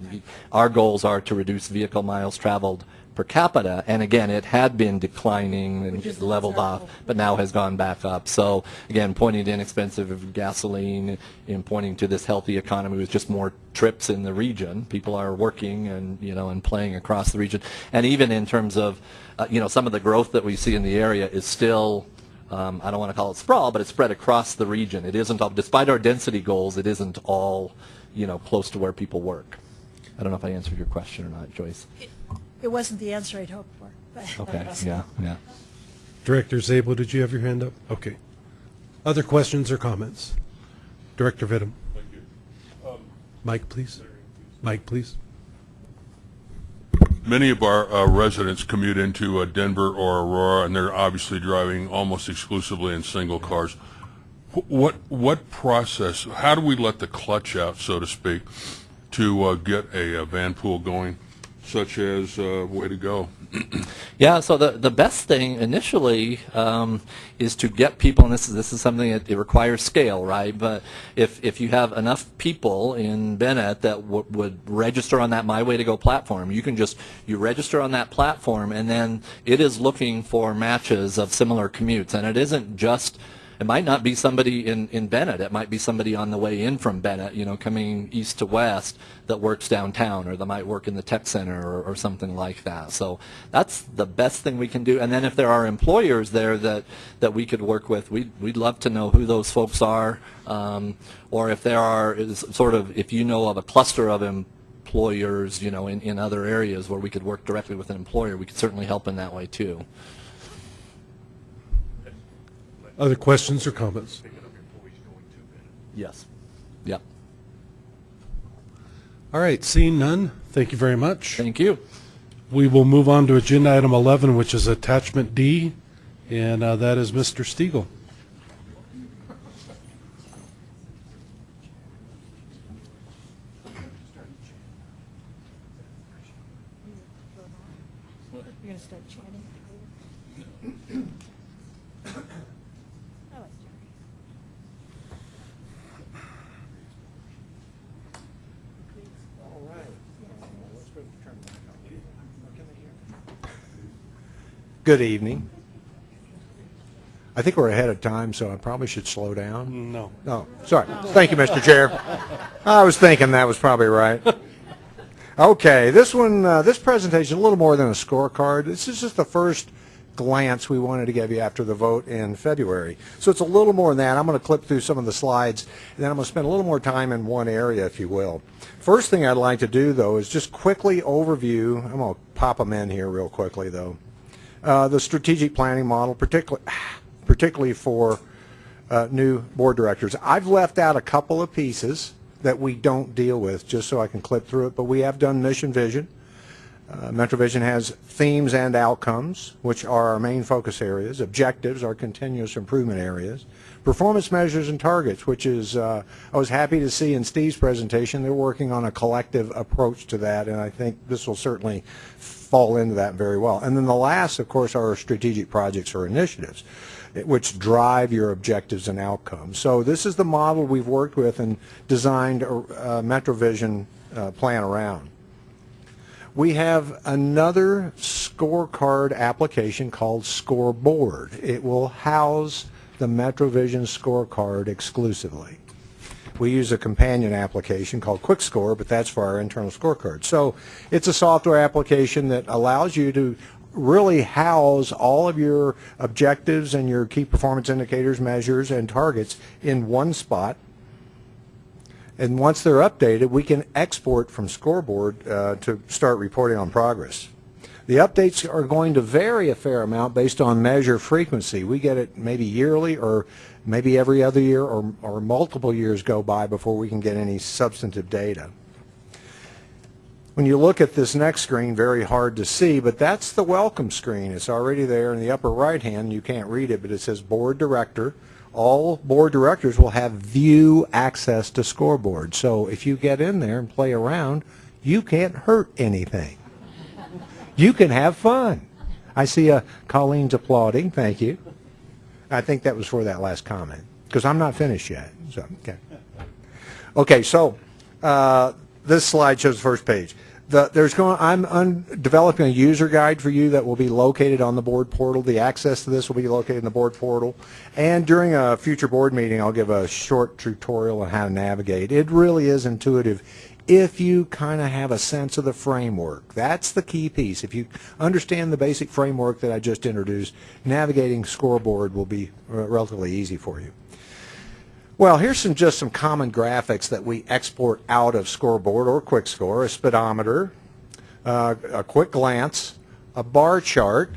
our goals are to reduce vehicle miles traveled per capita, and again, it had been declining and leveled off, but now has gone back up. So again, pointing to inexpensive gasoline and pointing to this healthy economy with just more trips in the region. People are working and you know and playing across the region, and even in terms of uh, you know some of the growth that we see in the area is still um, I don't want to call it sprawl, but it's spread across the region. It isn't all, despite our density goals, it isn't all, you know, close to where people work. I don't know if I answered your question or not, Joyce. It wasn't the answer I'd hoped for. but- Okay, yeah, yeah. Director Zabel, did you have your hand up? Okay. Other questions or comments? Director Vittum? Mike, please. Mike, please. Many of our uh, residents commute into uh, Denver or Aurora, and they're obviously driving almost exclusively in single cars. What what process? How do we let the clutch out, so to speak, to uh, get a, uh van pool going, such as uh, way to go? Yeah, so the, the best thing initially um, is to get people, and this is this is something that it requires scale, right? But if if you have enough people in Bennett that would register on that My Way to Go platform, you can just you register on that platform, and then it is looking for matches of similar commutes, and it isn't just. It might not be somebody in, in Bennett. It might be somebody on the way in from Bennett, you know, coming east to west that works downtown, or that might work in the tech center or, or something like that. So that's the best thing we can do. And then if there are employers there that, that we could work with, we'd, we'd love to know who those folks are. Um, or if there are sort of, if you know of a cluster of employers, you know, in, in other areas where we could work directly with an employer, we could certainly help in that way too. Other questions or comments? Yes. Yep. All right, seeing none, thank you very much. Thank you. We will move on to agenda item 11, which is attachment D, and uh, that is Mr. Stigall. You're going to start chatting? Good evening. I think we're ahead of time, so I probably should slow down. No. Oh, sorry. Thank you, Mr. Chair. I was thinking that was probably right. Okay, this one, uh, this presentation, a little more than a scorecard. This is just the first glance we wanted to give you after the vote in February. So it's a little more than that. I'm going to clip through some of the slides, and then I'm going to spend a little more time in one area, if you will. First thing I'd like to do, though, is just quickly overview. I'm going to pop them in here real quickly, though. Uh, the strategic planning model, particularly, particularly for uh, new board directors. I've left out a couple of pieces that we don't deal with, just so I can clip through it, but we have done mission vision. Uh, MetroVision has themes and outcomes, which are our main focus areas. Objectives are continuous improvement areas. Performance measures and targets, which is, uh, I was happy to see in Steve's presentation, they're working on a collective approach to that, and I think this will certainly fall into that very well. And then the last, of course, are strategic projects or initiatives which drive your objectives and outcomes. So this is the model we've worked with and designed a, a MetroVision uh, plan around. We have another scorecard application called Scoreboard. It will house the MetroVision scorecard exclusively. We use a companion application called QuickScore, but that's for our internal scorecard. So it's a software application that allows you to really house all of your objectives and your key performance indicators, measures, and targets in one spot. And once they're updated, we can export from Scoreboard uh, to start reporting on progress. The updates are going to vary a fair amount based on measure frequency. We get it maybe yearly or maybe every other year or, or multiple years go by before we can get any substantive data. When you look at this next screen, very hard to see, but that's the welcome screen. It's already there in the upper right hand. You can't read it, but it says Board Director. All board directors will have view access to scoreboard. So if you get in there and play around, you can't hurt anything. You can have fun. I see uh, Colleen's applauding. Thank you. I think that was for that last comment because I'm not finished yet. So okay. Okay, so uh, this slide shows the first page. The, there's going. I'm un, developing a user guide for you that will be located on the board portal. The access to this will be located in the board portal. And during a future board meeting, I'll give a short tutorial on how to navigate. It really is intuitive if you kind of have a sense of the framework. That's the key piece. If you understand the basic framework that I just introduced, navigating scoreboard will be relatively easy for you. Well, here's some just some common graphics that we export out of Scoreboard or QuickScore, a speedometer, uh, a quick glance, a bar chart,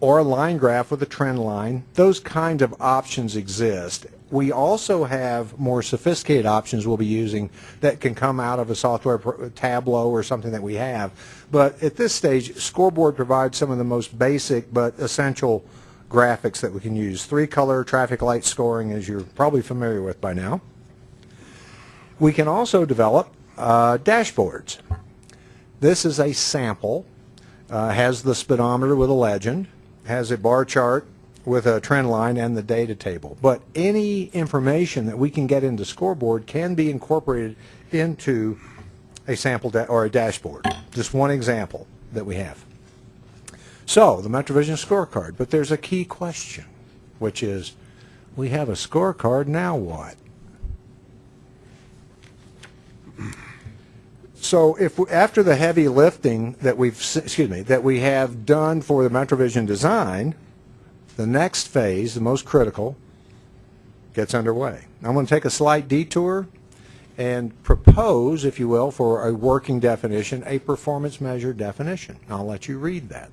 or a line graph with a trend line. Those kinds of options exist. We also have more sophisticated options we'll be using that can come out of a software Tableau or something that we have. But at this stage, Scoreboard provides some of the most basic but essential graphics that we can use. Three color traffic light scoring as you're probably familiar with by now. We can also develop uh, dashboards. This is a sample, uh, has the speedometer with a legend, has a bar chart with a trend line and the data table. But any information that we can get into scoreboard can be incorporated into a sample or a dashboard. Just one example that we have. So, the MetroVision scorecard. But there's a key question, which is, we have a scorecard, now what? So if after the heavy lifting that we've excuse me that we have done for the MetroVision design, the next phase, the most critical, gets underway. I'm going to take a slight detour and propose, if you will, for a working definition, a performance measure definition. I'll let you read that.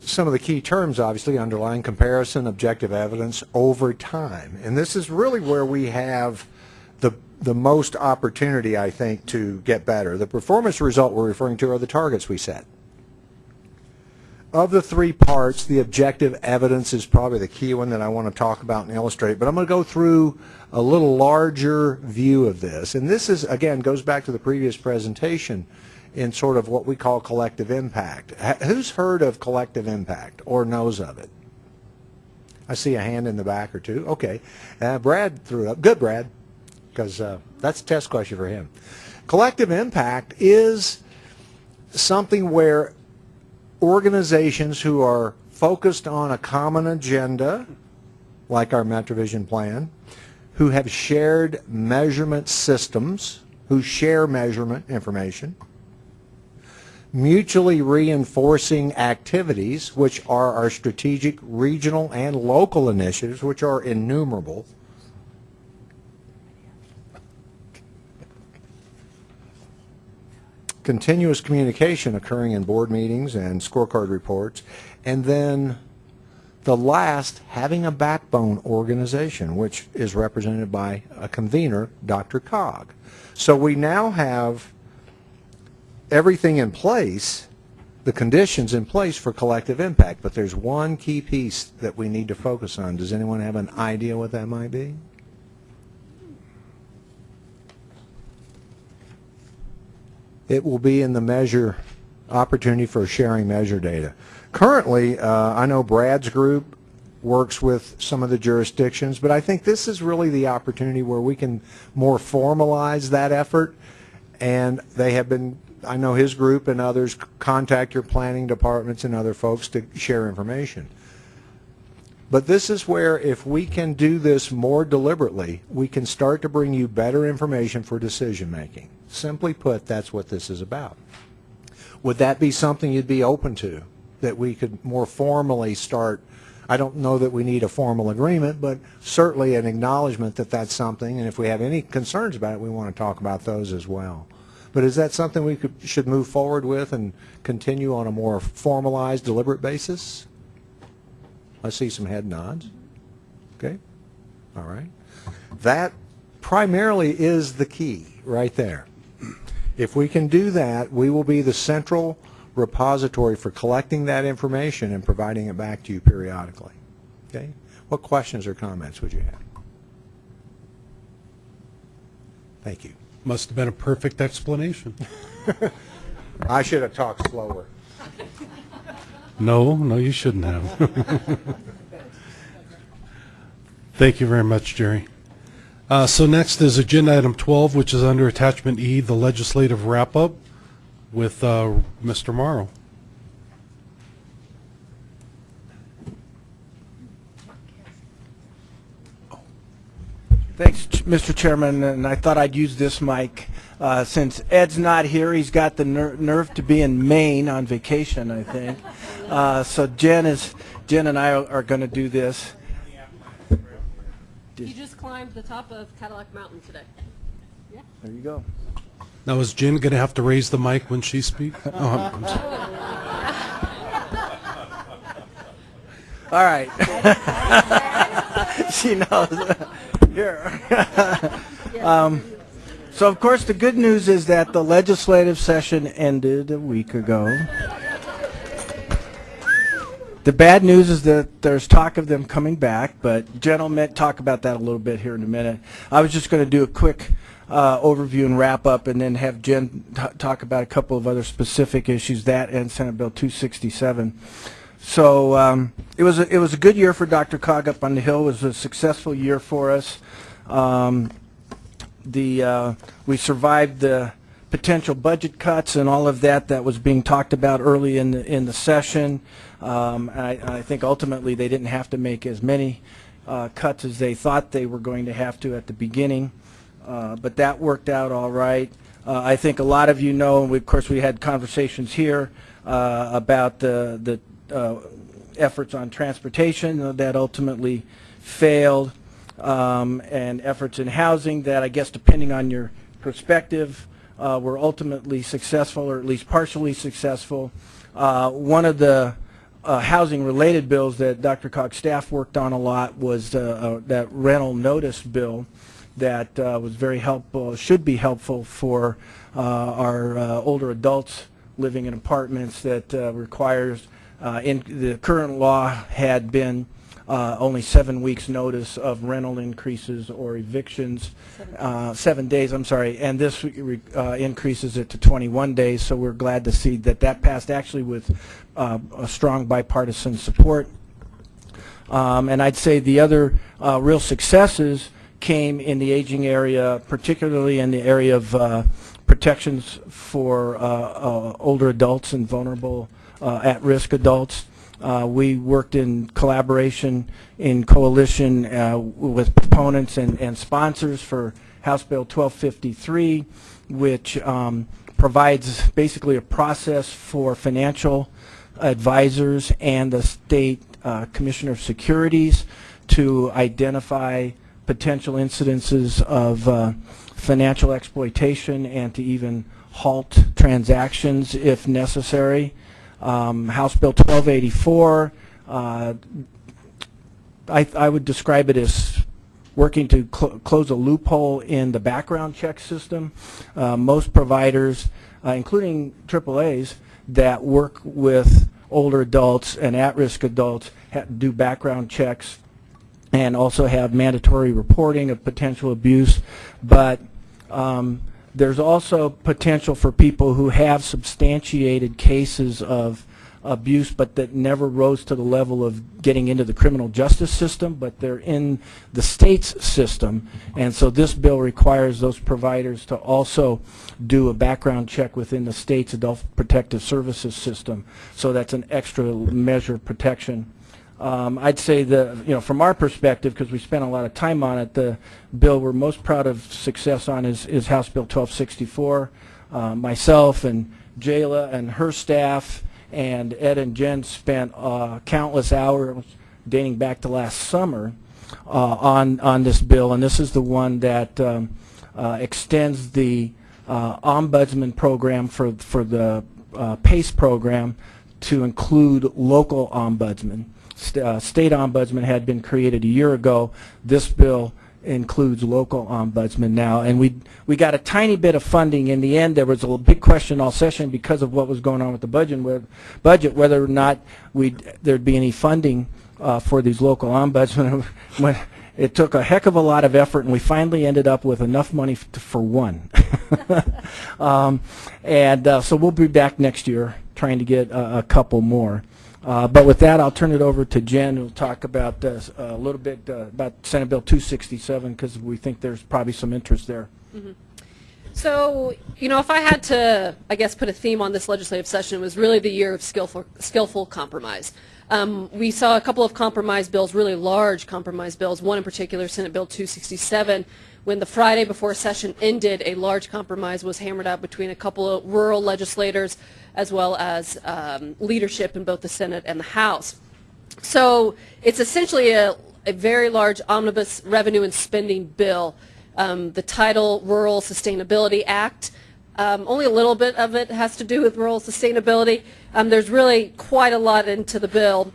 some of the key terms, obviously, underlying comparison, objective evidence over time. And this is really where we have the, most opportunity, I think, to get better. The performance result we're referring to are the targets we set. of the three parts, the objective evidence is probably the key one that I want to talk about and illustrate. But I'm going to go through a little larger view of this. And this is, again, goes back to the previous presentation in sort of what we call collective impact. Who's heard of collective impact or knows of it? I see a hand in the back or two. Okay. Uh, Brad threw up. Good, Brad, because uh, that's a test question for him. Collective impact is something where organizations who are focused on a common agenda, like our MetroVision plan, who have shared measurement systems, who share measurement information, mutually reinforcing activities, which are our strategic regional and local initiatives, which are innumerable. Continuous communication occurring in board meetings and scorecard reports, and then the last, having a backbone organization, which is represented by a convener, DRCOG. So we now have everything in place, the conditions in place for collective impact, but there's one key piece that we need to focus on. Does anyone have an idea what that might be? It will be in the measure, opportunity for sharing measure data. Currently, uh, I know Brad's group works with some of the jurisdictions, but I think this is really the opportunity where we can more formalize that effort. And they have been, I know his group and others contact your planning departments and other folks to share information. But this is where if we can do this more deliberately, we can start to bring you better information for decision making. Simply put, that's what this is about. Would that be something you'd be open to? That we could more formally start, I don't know that we need a formal agreement, but certainly an acknowledgement that that's something, and if we have any concerns about it, we want to talk about those as well. But is that something we could, should move forward with and continue on a more formalized, deliberate basis? I see some head nods. Okay, all right. That primarily is the key right there. If we can do that, we will be the central repository for collecting that information and providing it back to you periodically. Okay? What questions or comments would you have? Thank you. Must have been a perfect explanation. I should have talked slower. No, no, you shouldn't have. Thank you very much, Jerry. Uh, So next is Agenda Item 12, which is under Attachment E, the legislative wrap-up with uh, Mr. Morrow. Thanks, Mr. Chairman, and I thought I'd use this mic. Uh, Since Ed's not here, he's got the ner- nerve to be in Maine on vacation, I think. Uh, So Jen is, Jen and I are going to do this. You just climbed the top of Cadillac Mountain today. Yeah. There you go. Now, is Jen going to have to raise the mic when she speaks? Oh, I'm- I'm sorry. All right. She knows. Here. Um, So of course, the good news is that the legislative session ended a week ago. The bad news is that there's talk of them coming back, but Jen will talk about that a little bit here in a minute. I was just going to do a quick uh, overview and wrap up, and then have Jen talk about a couple of other specific issues, that and Senate Bill 267. So um, it was a, it was a good year for DRCOG up on the Hill. It was a successful year for us. Um, the uh, we survived the potential budget cuts and all of that that was being talked about early in the in the session. Um, I, I think ultimately they didn't have to make as many uh, cuts as they thought they were going to have to at the beginning, uh, but that worked out all right. Uh, I think a lot of you know, and we, of course we had conversations here uh, about the the uh, efforts on transportation that ultimately failed um, and efforts in housing that I guess depending on your perspective uh, were ultimately successful or at least partially successful. One of the uh, housing related bills that DRCOG's staff worked on a lot was uh, uh, that rental notice bill that uh, was very helpful, should be helpful for uh, our older adults living in apartments that requires in, the current law had been uh, only seven weeks' notice of rental increases or evictions, uh, seven days, I'm sorry, and this re- uh, increases it to 21 days, so we're glad to see that that passed actually with uh, a strong bipartisan support. Um, And I'd say the other uh, real successes came in the aging area, particularly in the area of uh, protections for uh, uh, older adults and vulnerable uh, at-risk adults. Uh, We worked in collaboration, in coalition uh, with proponents and and sponsors for House Bill 1253, which um, provides basically a process for financial advisors and the state uh, commissioner of securities to identify potential incidences of uh, financial exploitation and to even halt transactions if necessary. Um, House Bill 1284, uh, I, I would describe it as working to cl- close a loophole in the background check system. Uh, most providers, uh, including AAAs, that work with older adults and at-risk adults do background checks and also have mandatory reporting of potential abuse. But um, there's also potential for people who have substantiated cases of abuse, but that never rose to the level of getting into the criminal justice system, but they're in the state's system. And so this bill requires those providers to also do a background check within the state's adult protective services system. So that's an extra measure of protection. Um, I'd say the, you know, from our perspective, because we spent a lot of time on it, the bill we're most proud of success on is, is House Bill 1264. Uh, myself and Jayla and her staff and Ed and Jen spent uh, countless hours dating back to last summer uh, on on this bill, and this is the one that um, uh, extends the uh, ombudsman program for for the uh, PACE program to include local ombudsmen. St- uh, state ombudsman had been created a year ago. This bill includes local ombudsman now, and we we got a tiny bit of funding. In the end, there was a big question all session because of what was going on with the budget, budget whether or not we there'd be any funding uh, for these local ombudsmen. It took a heck of a lot of effort, and we finally ended up with enough money for one. um, and uh, so we'll be back next year trying to get a couple more. Uh, But with that, I'll turn it over to Jen, who'll talk about uh, a little bit uh, about Senate Bill 267, because we think there's probably some interest there. So, you know, if I had to, I guess, put a theme on this legislative session, it was really the year of skillful, skillful compromise. Um, we saw a couple of compromise bills, really large compromise bills, one in particular, Senate Bill 267, when the Friday before session ended, a large compromise was hammered out between a couple of rural legislators as well as um, leadership in both the Senate and the House. So it's essentially a, a very large omnibus revenue and spending bill. Um, the title Rural Sustainability Act. Um, only a little bit of it has to do with rural sustainability. Um, there's really quite a lot into the bill.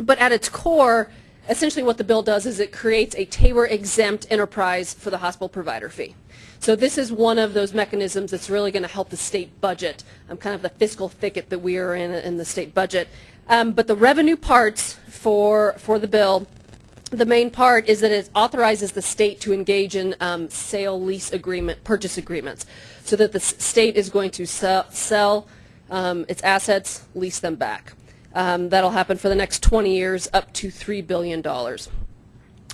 But at its core, essentially what the bill does is it creates a TABOR exempt enterprise for the hospital provider fee. So this is one of those mechanisms that's really going to help the state budget, um, kind of the fiscal thicket that we are in in the state budget. Um, but the revenue parts for for the bill, the main part is that it authorizes the state to engage in um, sale lease agreement purchase agreements, so that the state is going to sell, sell um, its assets, lease them back. Um, that'll happen for the next 20 years, up to $3 billion.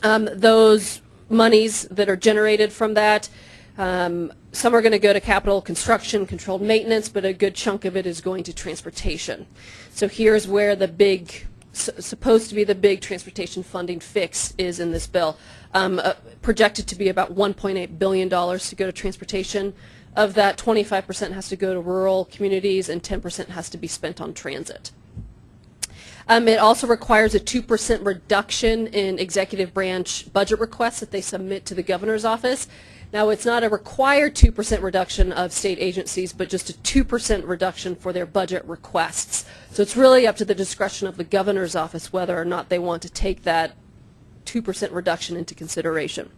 Um, those monies that are generated from that, um, some are going to go to capital construction, controlled maintenance, but a good chunk of it is going to transportation. So here's where the big, supposed to be the big transportation funding fix is in this bill. Um, uh, projected to be about $1.8 billion to go to transportation. Of that, 25% has to go to rural communities and 10% has to be spent on transit. Um, it also requires a 2% reduction in executive branch budget requests that they submit to the governor's office. Now, it's not a required 2% reduction of state agencies, but just a 2% reduction for their budget requests. So it's really up to the discretion of the governor's office whether or not they want to take that 2% reduction into consideration.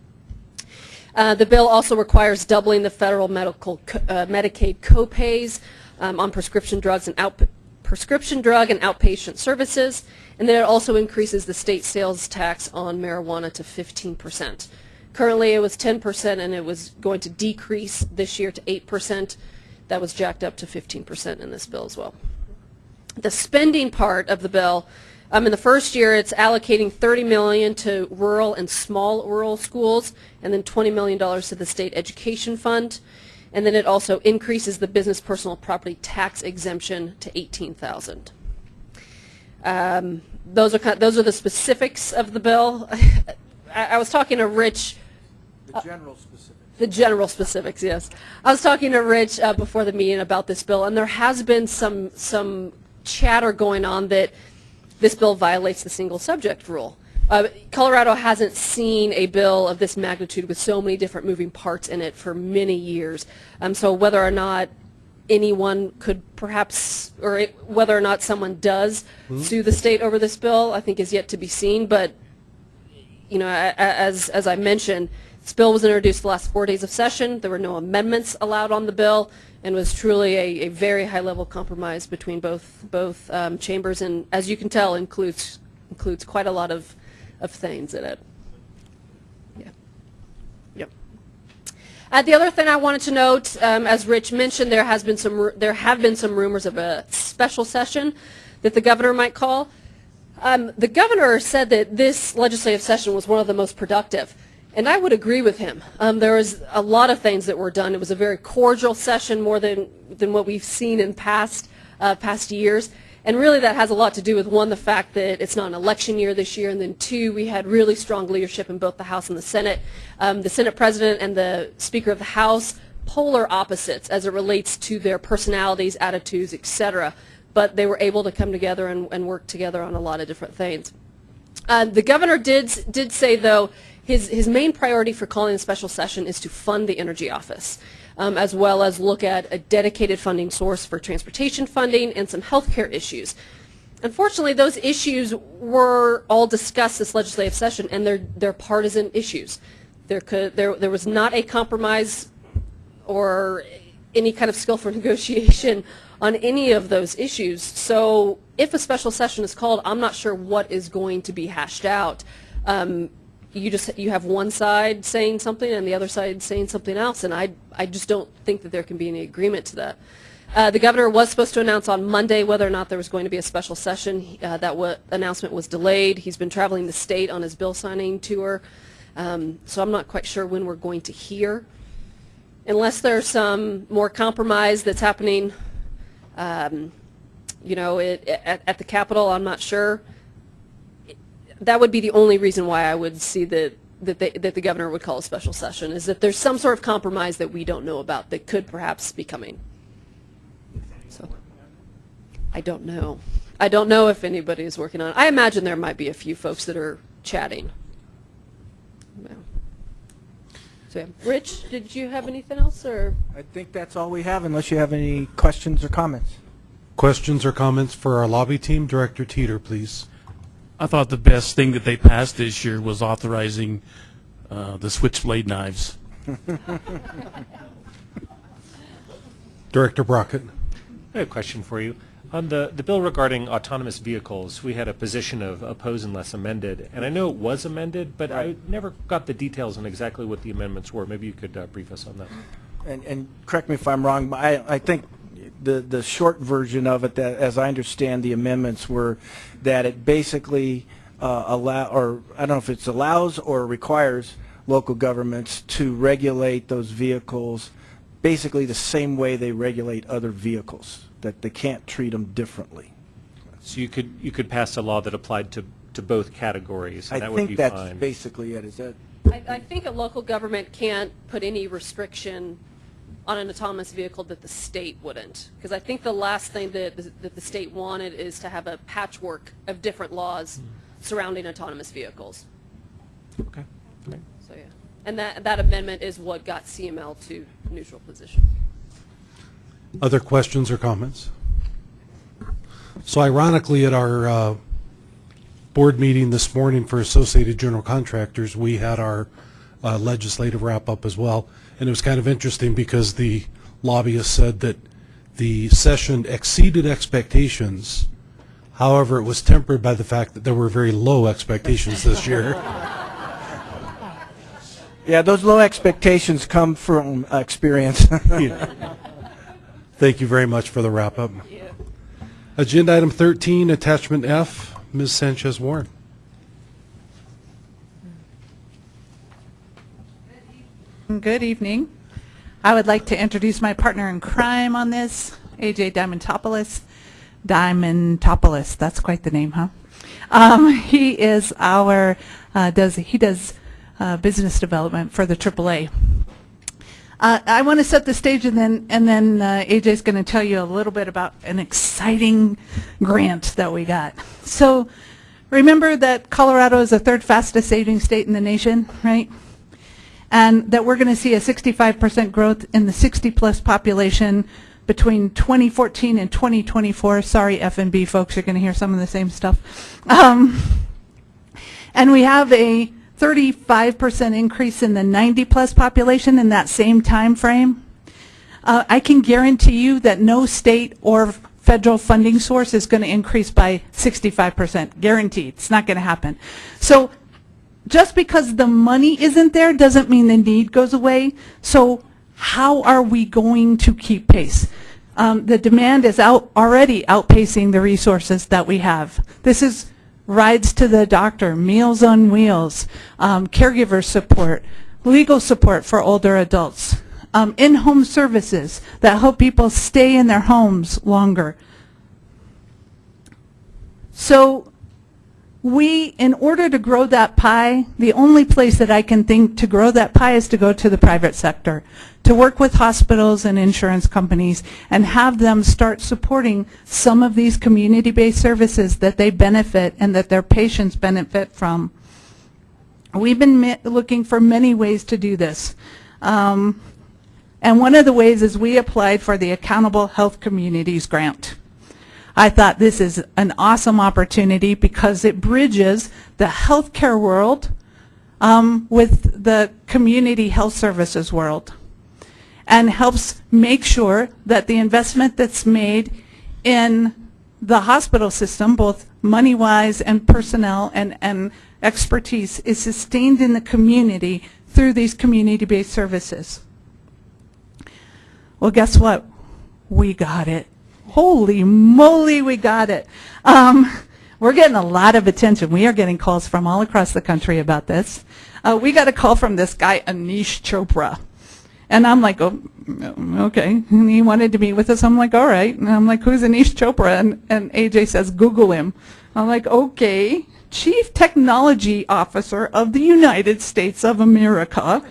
Uh, The bill also requires doubling the federal medical, co- uh, Medicaid copays um, on prescription drugs and outpatient prescription drug and outpatient services, and then it also increases the state sales tax on marijuana to 15%. Currently, it was 10%, and it was going to decrease this year to 8%. That was jacked up to 15% in this bill as well. The spending part of the bill, um, in the first year, it's allocating 30 million to rural and small rural schools, and then 20 million dollars to the state education fund, and then it also increases the business personal property tax exemption to 18,000. Um, those are kind those are the specifics of the bill. I, I was talking to Rich. The general specifics. The general specifics, yes. I was talking to Rich uh, before the meeting about this bill, and there has been some some chatter going on that this bill violates the single subject rule. Uh, Colorado hasn't seen a bill of this magnitude with so many different moving parts in it for many years. Um, so whether or not anyone could perhaps, or it, whether or not someone does sue the state over this bill, I think is yet to be seen. But you know, as as I mentioned, this bill was introduced the last four days of session. There were no amendments allowed on the bill, and was truly a, a very high-level compromise between both both um, chambers, and as you can tell, includes includes quite a lot of of things in it. Yeah. Yep. Uh, the other thing I wanted to note, um, as Rich mentioned, there has been some there have been some rumors of a special session that the governor might call. Um, the governor said that this legislative session was one of the most productive, and I would agree with him. Um, there was a lot of things that were done. It was a very cordial session, more than than what we've seen in past uh, past years. And really, that has a lot to do with one, the fact that it's not an election year this year, and then two, we had really strong leadership in both the House and the Senate. Um, the Senate President and the Speaker of the House, polar opposites as it relates to their personalities, attitudes, et cetera. But they were able to come together and, and work together on a lot of different things. Uh, the governor did did say though his his main priority for calling a special session is to fund the energy office, um, as well as look at a dedicated funding source for transportation funding and some healthcare issues. Unfortunately, those issues were all discussed this legislative session, and they're they're partisan issues. There could there there was not a compromise or any kind of skillful negotiation on any of those issues. So if a special session is called, I'm not sure what is going to be hashed out. Um, you just you have one side saying something and the other side saying something else, and I I just don't think that there can be any agreement to that. Uh, the governor was supposed to announce on Monday whether or not there was going to be a special session. Uh, that announcement was delayed. He's been traveling the state on his bill signing tour, um, so I'm not quite sure when we're going to hear unless there's some more compromise that's happening, um, you know, it, at, at the Capitol, I'm not sure. That would be the only reason why I would see that, that, they, that the governor would call a special session, is that there's some sort of compromise that we don't know about that could perhaps be coming. So, I don't know. I don't know if anybody is working on it. I imagine there might be a few folks that are chatting. Yeah. So, yeah. Rich, did you have anything else, or? I think that's all we have, unless you have any questions or comments. Questions or comments for our lobby team? Director Teter, please. I thought the best thing that they passed this year was authorizing uh, the switchblade knives. Director Brockett. I have a question for you. On the, the bill regarding autonomous vehicles, we had a position of oppose unless amended, and I know it was amended, but I never got the details on exactly what the amendments were. Maybe you could uh, brief us on that. And, and correct me if I'm wrong, but I, I think the, the short version of it, that, as I understand the amendments, were that it basically uh, allow, or I don't know if it's allows or requires local governments to regulate those vehicles basically the same way they regulate other vehicles, that they can't treat them differently. So you could, you could pass a law that applied to, to both categories, I and that would be think that's fine. basically it, is that? I, I think a local government can't put any restriction on an autonomous vehicle that the state wouldn't. Because I think the last thing that, the- that the state wanted is to have a patchwork of different laws surrounding autonomous vehicles. Okay. Okay. So, yeah. And that, that amendment is what got CML to neutral position. Other questions or comments? So ironically, at our uh, board meeting this morning for Associated General Contractors, we had our uh, legislative wrap-up as well. And it was kind of interesting because the lobbyist said that the session exceeded expectations. However, it was tempered by the fact that there were very low expectations this year. Yeah, those low expectations come from experience. Thank you very much for the wrap-up. Agenda item 13, attachment F, Ms. Sanchez Good evening. I would like to introduce my partner in crime on this, AJ Diamantopoulos. Diamantopoulos, that's quite the name, huh? Um, he is our, uh, does, he does uh, business development for the AAA. Uh, I want to set the stage and then, and then uh, AJ is going to tell you a little bit about an exciting grant that we got. So remember that Colorado is the third fastest saving state in the nation, right? And that we're going to see a 65% growth in the 60-plus population between 2014 and 2024. Sorry, F&B folks, you're going to hear some of the same stuff. Um, and we have a 35% increase in the 90-plus population in that same time frame. Uh, I can guarantee you that no state or federal funding source is going to increase by 65%. Guaranteed. It's not going to happen. So just because the money isn't there doesn't mean the need goes away. So how are we going to keep pace? Um, the demand is out already outpacing the resources that we have. This is rides to the doctor, meals on wheels, um, caregiver support, legal support for older adults, um, in-home services that help people stay in their homes longer. So we, in order to grow that pie, the only place that I can think to grow that pie is to go to the private sector, to work with hospitals and insurance companies and have them start supporting some of these community-based services that they benefit and that their patients benefit from. We've been looking for many ways to do this. Um, and one of the ways is we applied for the Accountable Health Communities Grant. I thought this is an awesome opportunity because it bridges the healthcare world um, with the community health services world and helps make sure that the investment that's made in the hospital system, both money-wise and personnel and, and expertise, is sustained in the community through these community-based services. Well, guess what? We got it holy moly, we got it. Um, we're getting a lot of attention. We are getting calls from all across the country about this. Uh, we got a call from this guy, Aneesh Chopra. And I'm like, oh, okay. And he wanted to meet with us. I'm like, all right. And I'm like, who's Aneesh Chopra? And, and AJ says, Google him. I'm like, okay. Chief Technology Officer of the United States of America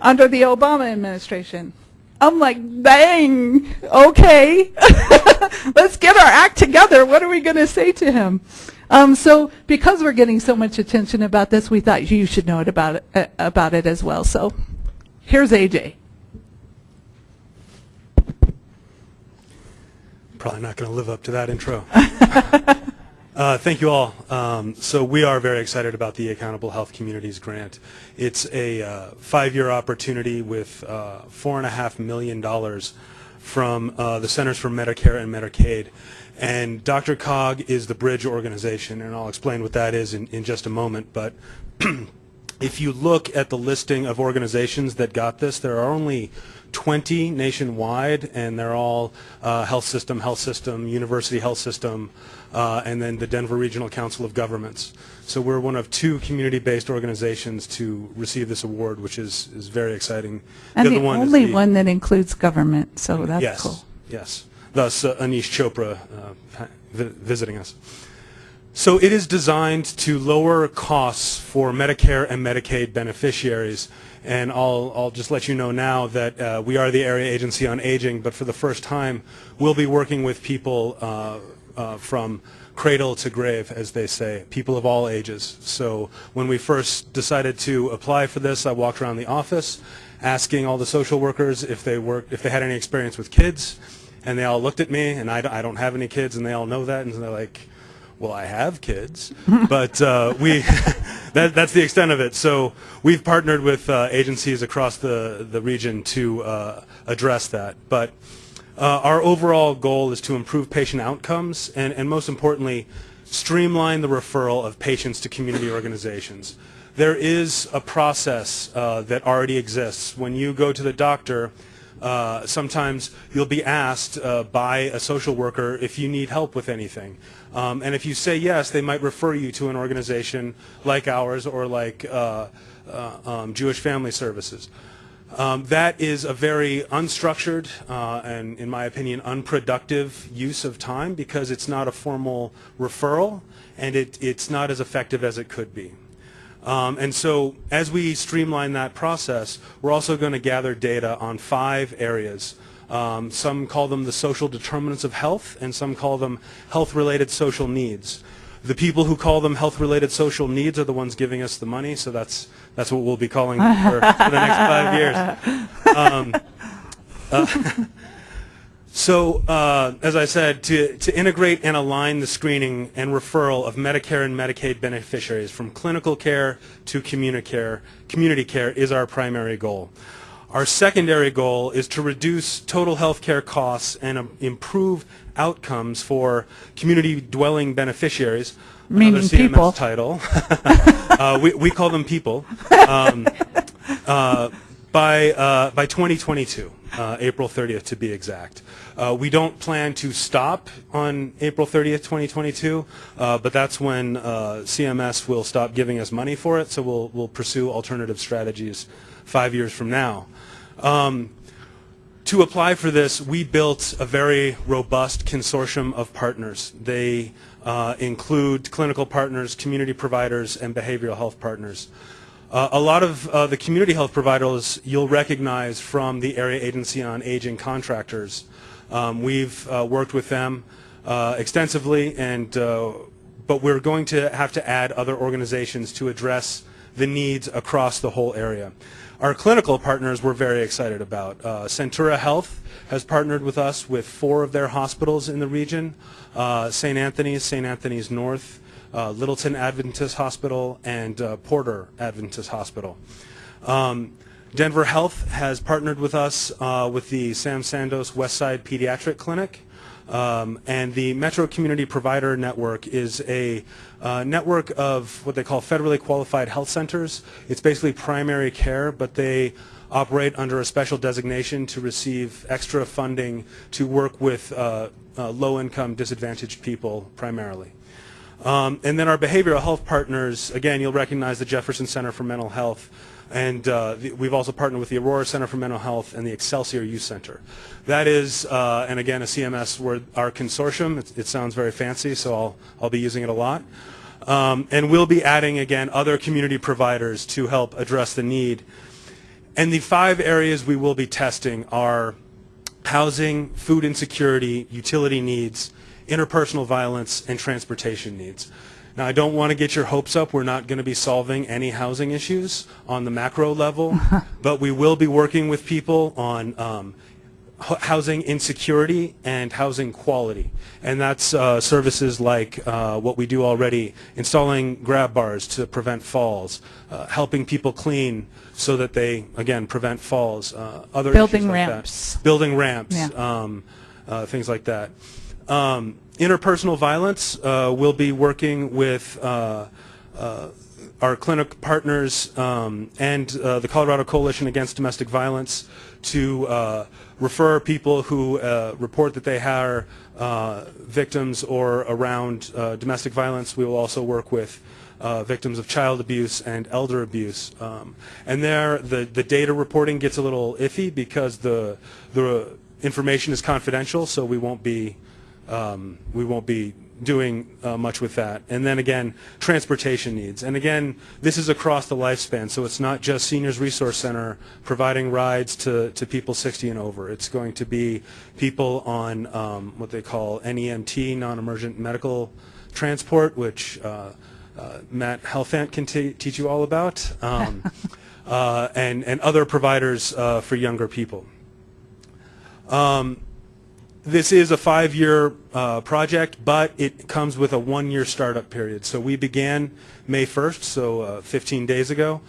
under the Obama administration. I'm like, dang, okay, let's get our act together. What are we going to say to him? Um, so because we're getting so much attention about this, we thought you should know it about it, uh, about it as well. So here's AJ. Probably not going to live up to that intro. Uh, thank you all. Um, so we are very excited about the Accountable Health Communities Grant. It's a uh, five-year opportunity with uh, four and a half million dollars from uh, the Centers for Medicare and Medicaid. And DRCOG is the bridge organization, and I'll explain what that is in, in just a moment. But if you look at the listing of organizations that got this, there are only 20 nationwide, and they're all uh, health system, health system, university health system, uh, and then the Denver Regional Council of Governments. So we're one of two community-based organizations to receive this award, which is, is very exciting. And the, other one only the- one that includes government, so that's yes, cool. Yes. Thus, uh, Aneesh Chopra uh, vi- visiting us. So it is designed to lower costs for Medicare and Medicaid beneficiaries. And I'll, I'll just let you know now that uh, we are the Area Agency on Aging, but for the first time, we'll be working with people uh, uh, from cradle to grave, as they say, people of all ages. So when we first decided to apply for this, I walked around the office asking all the social workers if they worked, if they had any experience with kids, and they all looked at me, and I don't have any kids, and they all know that, and they're like, well, I have kids, but uh, we that, that's the extent of it. So we've partnered with uh, agencies across the, the region to uh, address that. But uh, our overall goal is to improve patient outcomes and, and most importantly, streamline the referral of patients to community organizations. There is a process uh, that already exists. When you go to the doctor, uh, sometimes you'll be asked uh, by a social worker if you need help with anything. Um, and if you say yes, they might refer you to an organization like ours or like uh, uh, um, Jewish Family Services. Um, that is a very unstructured uh, and, in my opinion, unproductive use of time because it's not a formal referral and it, it's not as effective as it could be. Um, and so as we streamline that process, we're also going to gather data on five areas. Um, some call them the social determinants of health, and some call them health-related social needs. The people who call them health-related social needs are the ones giving us the money, so that's that's what we'll be calling them for, for the next five years. Um, uh, so, uh, as I said, to, to integrate and align the screening and referral of Medicare and Medicaid beneficiaries from clinical care to community care, community care is our primary goal. Our secondary goal is to reduce total health care costs and um, improve outcomes for community dwelling beneficiaries. Meaning Another CMS people. title. uh, we, we call them people. Um, uh, by, uh, by 2022, uh, April 30th to be exact. Uh, we don't plan to stop on April 30th, 2022, uh, but that's when uh, CMS will stop giving us money for it, so we'll, we'll pursue alternative strategies five years from now. Um, to apply for this, we built a very robust consortium of partners. They uh, include clinical partners, community providers, and behavioral health partners. Uh, a lot of uh, the community health providers you'll recognize from the Area Agency on Aging contractors. Um, we've uh, worked with them uh, extensively, and uh, but we're going to have to add other organizations to address the needs across the whole area. Our clinical partners we're very excited about. Uh, Centura Health has partnered with us with four of their hospitals in the region, uh, St. Anthony's, St. Anthony's North, uh, Littleton Adventist Hospital, and uh, Porter Adventist Hospital. Um, Denver Health has partnered with us uh, with the Sam Sandos Westside Pediatric Clinic. Um, and the Metro Community Provider Network is a uh, network of what they call federally qualified health centers. It's basically primary care, but they operate under a special designation to receive extra funding to work with uh, uh, low-income disadvantaged people primarily. Um, and then our behavioral health partners, again, you'll recognize the Jefferson Center for Mental Health, and uh, the, we've also partnered with the Aurora Center for Mental Health and the Excelsior Youth Center. That is, uh, and again, a CMS word, our consortium. It, it sounds very fancy, so I'll, I'll be using it a lot. Um, and we'll be adding, again, other community providers to help address the need. And the five areas we will be testing are housing, food insecurity, utility needs, interpersonal violence, and transportation needs. Now, I don't want to get your hopes up. We're not going to be solving any housing issues on the macro level, but we will be working with people on um, housing insecurity and housing quality. And that's uh, services like uh, what we do already, installing grab bars to prevent falls, uh, helping people clean so that they, again, prevent falls, uh, other Building issues like that. ramps. Building ramps, Yeah. um, uh, things like that. Um, interpersonal violence, uh, we'll be working with uh, uh, our clinic partners um, and uh, the Colorado Coalition Against Domestic Violence to uh, refer people who report that they are victims or around domestic violence. We will also work with uh, victims of child abuse and elder abuse. Um, and there, the, the data reporting gets a little iffy because the, the information is confidential, so we won't be um, we won't be doing uh, much with that. And then again, transportation needs. And again, this is across the lifespan, so it's not just Seniors Resource Center providing rides to, to people 60 and over. It's going to be people on um, what they call NEMT, non-emergent medical transport, which uh, uh, Matt Helfant can teach you all about, um, uh, and, and other providers uh, for younger people. Um, this is a five-year uh, project, but it comes with a one-year startup period. So we began May 1st, so uh, 15 days ago.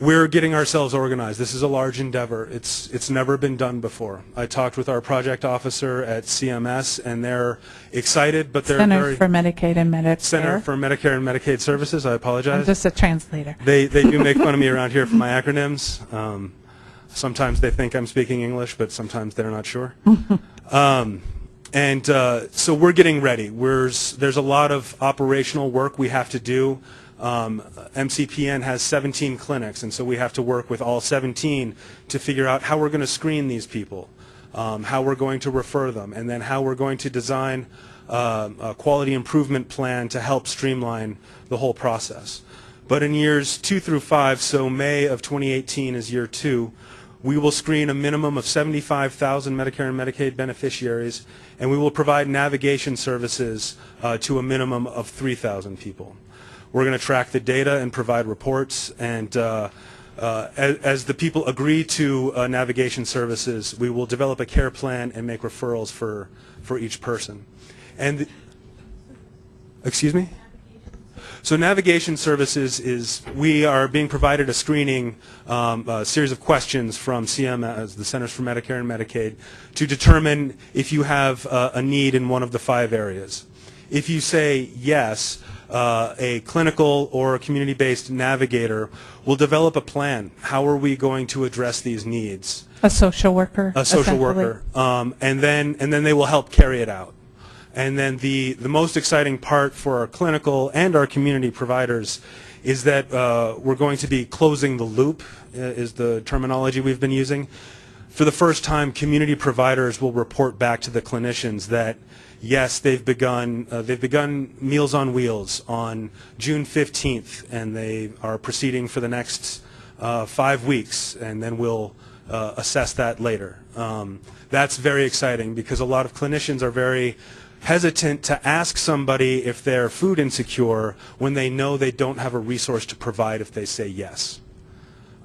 we're getting ourselves organized. This is a large endeavor. It's it's never been done before. I talked with our project officer at CMS, and they're excited, but they're Center very for Medicaid and Medicare. Center for Medicare and Medicaid Services. I apologize. I'm just a translator. They they do make fun of me around here for my acronyms. Um, sometimes they think I'm speaking English, but sometimes they're not sure. um, and uh, so we're getting ready. We're, there's a lot of operational work we have to do. Um, MCPN has 17 clinics, and so we have to work with all 17 to figure out how we're going to screen these people, um, how we're going to refer them, and then how we're going to design um a quality improvement plan to help streamline the whole process. But in years two through five, so May of 2018 is year two, we will screen a minimum of 75,000 Medicare and Medicaid beneficiaries, and we will provide navigation services uh, to a minimum of 3,000 people. We're going to track the data and provide reports, and uh, uh, as, as the people agree to uh, navigation services, we will develop a care plan and make referrals for, for each person. And, excuse me? So navigation services is, we are being provided a screening, um, a series of questions from CMS, the Centers for Medicare and Medicaid, to determine if you have uh, a need in one of the five areas. If you say yes, uh, a clinical or a community-based navigator will develop a plan. How are we going to address these needs? A social worker. a social worker, um, and then and then they will help carry it out. And then the the most exciting part for our clinical and our community providers is that uh, we're going to be closing the loop, uh, is the terminology we've been using. For the first time, community providers will report back to the clinicians that yes, they've begun uh, they've begun Meals on Wheels on June 15th, and they are proceeding for the next uh, five weeks, and then we'll uh, assess that later. Um, that's very exciting because a lot of clinicians are very hesitant to ask somebody if they're food insecure when they know they don't have a resource to provide if they say yes.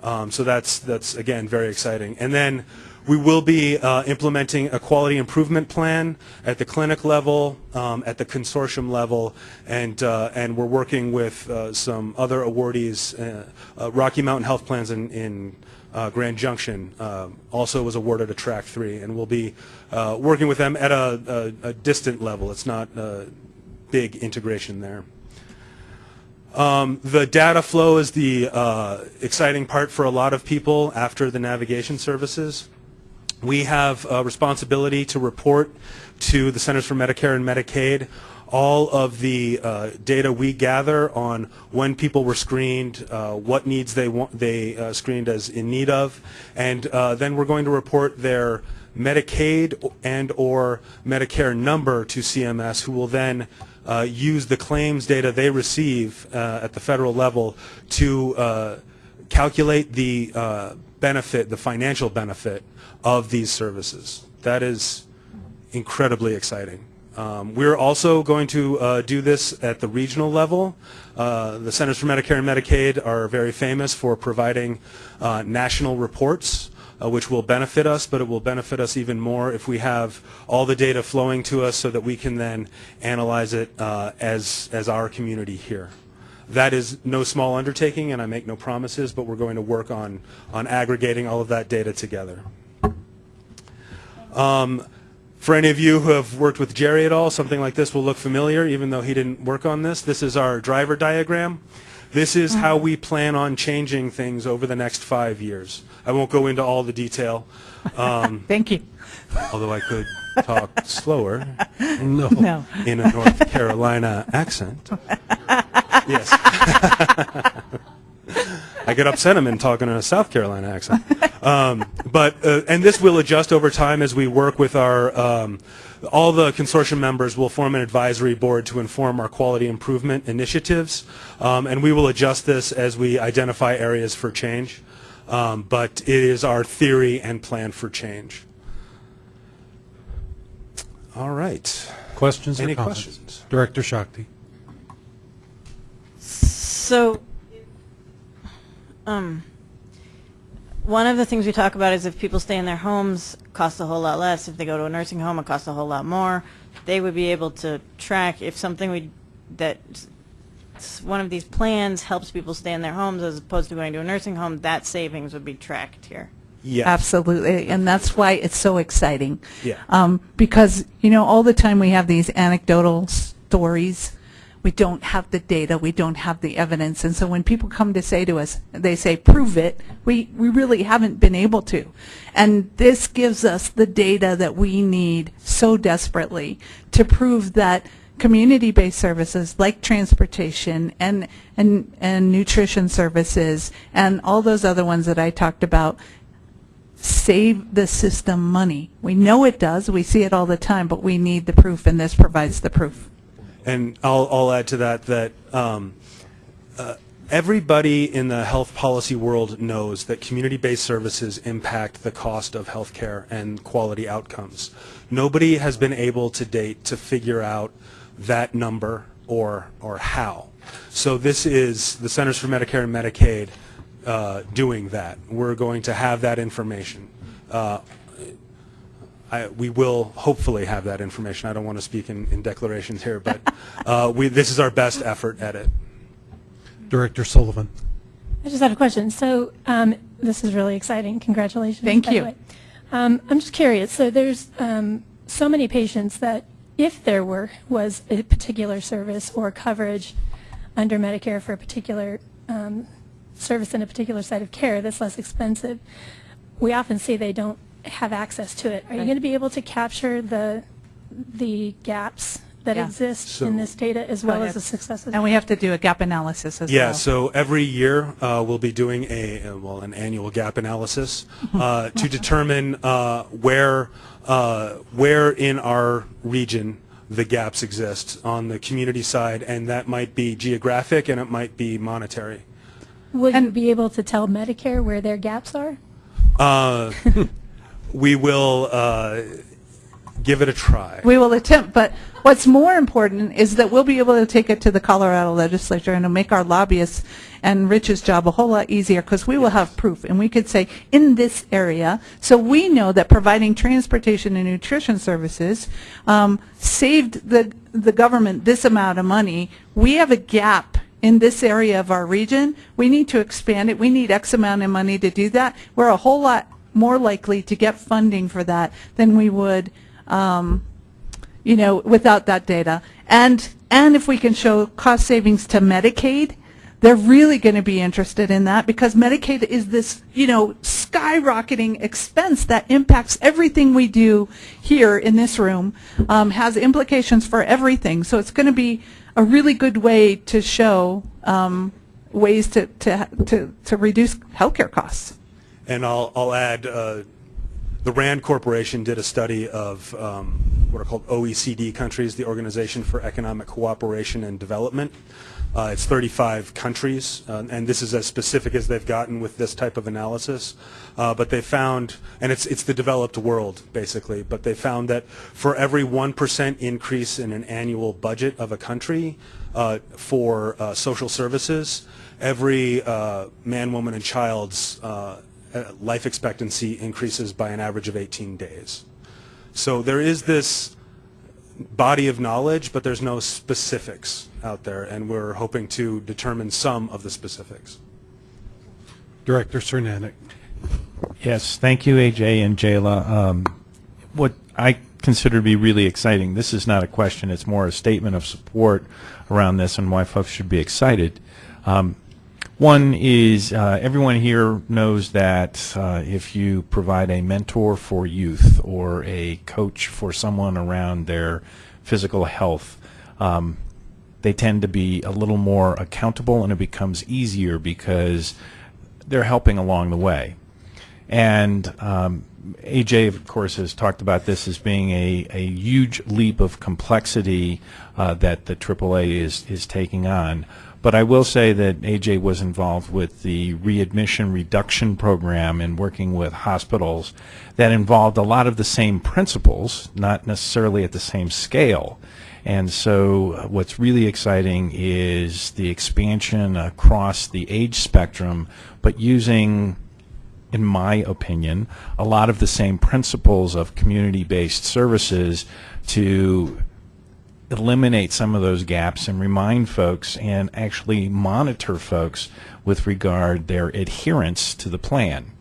Um, so that's that's again very exciting. And then we will be uh, implementing a quality improvement plan at the clinic level, um, at the consortium level, and uh, and we're working with uh, some other awardees. Uh, uh, Rocky Mountain Health Plans in, in uh, Grand Junction uh, also was awarded a track three, and we'll be uh, working with them at a, a, a distant level. It's not uh, big integration there. Um, the data flow is the uh, exciting part for a lot of people after the navigation services. We have a responsibility to report to the Centers for Medicare and Medicaid all of the uh, data we gather on when people were screened, uh, what needs they want, they uh, screened as in need of, and uh, then we're going to report their Medicaid and or Medicare number to CMS, who will then uh, use the claims data they receive uh, at the federal level to calculate the benefit, the financial benefit of these services. That is incredibly exciting. Um, we're also going to uh, do this at the regional level. Uh, the Centers for Medicare and Medicaid are very famous for providing uh, national reports, uh, which will benefit us, but it will benefit us even more if we have all the data flowing to us so that we can then analyze it uh, as, as our community here. That is no small undertaking, and I make no promises, but we're going to work on, on aggregating all of that data together. Um, for any of you who have worked with Jerry at all, something like this will look familiar, even though he didn't work on this. This is our driver diagram. This is how we plan on changing things over the next five years. I won't go into all the detail. Um, Thank you. although I could talk slower. No. No. In a North Carolina accent. Yes. I get upset I'm in talking in a South Carolina accent. Um, but uh, and this will adjust over time as we work with our um, all the consortium members will form an advisory board to inform our quality improvement initiatives, um, and we will adjust this as we identify areas for change. Um, but it is our theory and plan for change. All right. Questions or comments? questions? Director Shakti. So, um, one of the things we talk about is if people stay in their homes, it costs a whole lot less. If they go to a nursing home, it costs a whole lot more. They would be able to track if something we that one of these plans helps people stay in their homes as opposed to going to a nursing home, that savings would be tracked here. Yes. Absolutely, and that's why it's so exciting. Yeah. Um, because, you know, all the time we have these anecdotal stories. We don't have the data, we don't have the evidence, and so when people come to say to us, they say, prove it, we, we really haven't been able to. And this gives us the data that we need so desperately to prove that community-based services like transportation and, and, and nutrition services and all those other ones that I talked about save the system money. We know it does, we see it all the time, but we need the proof, and this provides the proof. And I'll, I'll add to that that um, uh, everybody in the health policy world knows that community-based services impact the cost of health care and quality outcomes. Nobody has been able to date to figure out that number or, or how. So this is the Centers for Medicare and Medicaid uh, doing that. We're going to have that information. Uh, I, we will hopefully have that information. I don't want to speak in, in declarations here, but uh, we, this is our best effort at it. Director Sullivan. I just had a question. So um, this is really exciting. Congratulations. Thank you. Um, I'm just curious. So there's um, so many patients that if there were was a particular service or coverage under Medicare for a particular um, service in a particular site of care that's less expensive, we often see they don't have access to it. Are you Right. going to be able to capture the the gaps that Yeah. exist So- in this data as Go well ahead. as the successes? And we have to do a gap analysis as well. Yeah, so every year uh, we'll be doing a, uh, well, an annual gap analysis uh, to determine uh, where, uh, where in our region the gaps exist on the community side, and that might be geographic and it might be monetary. Will you be able to tell Medicare where their gaps are? Uh, we will uh, give it a try. We will attempt, but what's more important is that we'll be able to take it to the Colorado legislature and it'll make our lobbyists and Rich's job a whole lot easier because we will have proof and we could say in this area, so we know that providing transportation and nutrition services um, saved the the government this amount of money. We have a gap in this area of our region. We need to expand it. We need X amount of money to do that. We're a whole lot more likely to get funding for that than we would um, you know, without that data. And, and if we can show cost savings to Medicaid, they're really going to be interested in that because Medicaid is this, you know, skyrocketing expense that impacts everything we do here in this room, um, has implications for everything. So it's going to be a really good way to show um, ways to, to, to, to reduce healthcare costs. And I'll, I'll add, uh, the RAND Corporation did a study of um, what are called OECD countries, the Organization for Economic Cooperation and Development. Uh, it's 35 countries, uh, and this is as specific as they've gotten with this type of analysis. Uh, but they found, and it's, it's the developed world, basically, but they found that for every 1% increase in an annual budget of a country uh, for uh, social services, every uh, man, woman, and child's life expectancy increases by an average of 18 days. So there is this body of knowledge, but there's no specifics out there, and we're hoping to determine some of the specifics. Director Cernanek. Yes, thank you, AJ and Jayla. Um, what I consider to be really exciting, this is not a question, it's more a statement of support around this and why folks should be excited. Um, one is uh, everyone here knows that uh, if you provide a mentor for youth or a coach for someone around their physical health, um, they tend to be a little more accountable and it becomes easier because they're helping along the way. And um, AJ, of course, has talked about this as being a, a huge leap of complexity uh, that the AAA is, is taking on. But I will say that AJ was involved with the readmission reduction program and working with hospitals that involved a lot of the same principles, not necessarily at the same scale. And so uh, what's really exciting is the expansion across the age spectrum, but using in my opinion, a lot of the same principles of community-based services to eliminate some of those gaps and remind folks and actually monitor folks with regard their adherence to the plan.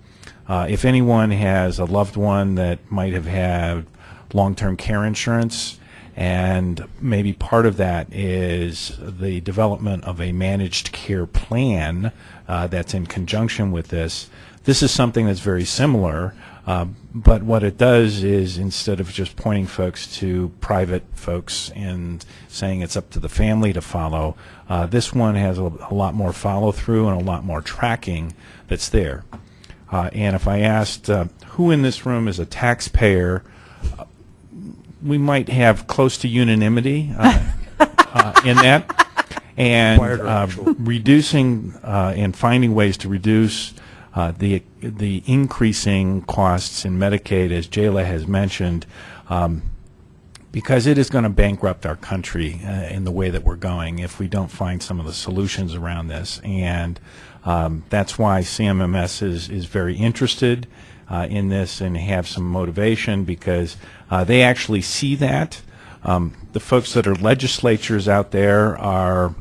Uh, if anyone has a loved one that might have had long-term care insurance, and maybe part of that is the development of a managed care plan uh, that's in conjunction with this. This is something that's very similar, uh, but what it does is instead of just pointing folks to private folks and saying it's up to the family to follow, uh, this one has a, a lot more follow through and a lot more tracking that's there. Uh, and if I asked uh, who in this room is a taxpayer, uh, we might have close to unanimity uh, uh, in that. And uh, reducing uh, and finding ways to reduce uh, the the increasing costs in Medicaid, as Jayla has mentioned, um, because it is going to bankrupt our country uh, in the way that we're going if we don't find some of the solutions around this. And um, that's why CMMS is, is very interested uh, in this and have some motivation because uh, they actually see that. Um, the folks that are legislatures out there are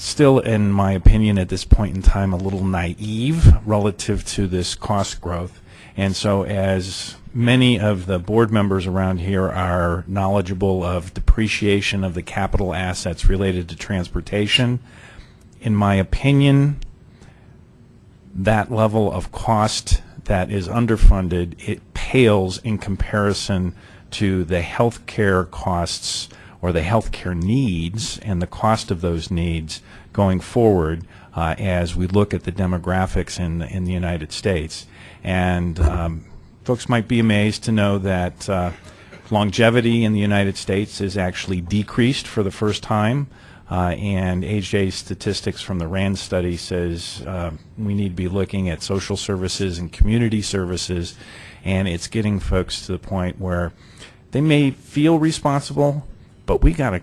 still, in my opinion, at this point in time, a little naive relative to this cost growth. And so as many of the board members around here are knowledgeable of depreciation of the capital assets related to transportation, in my opinion, that level of cost that is underfunded, it pales in comparison to the health care costs or the health care needs and the cost of those needs going forward uh, as we look at the demographics in, in the United States. And um, folks might be amazed to know that uh, longevity in the United States is actually decreased for the first time. Uh, and AJ statistics from the RAND study says uh, we need to be looking at social services and community services, and it's getting folks to the point where they may feel responsible, but we got a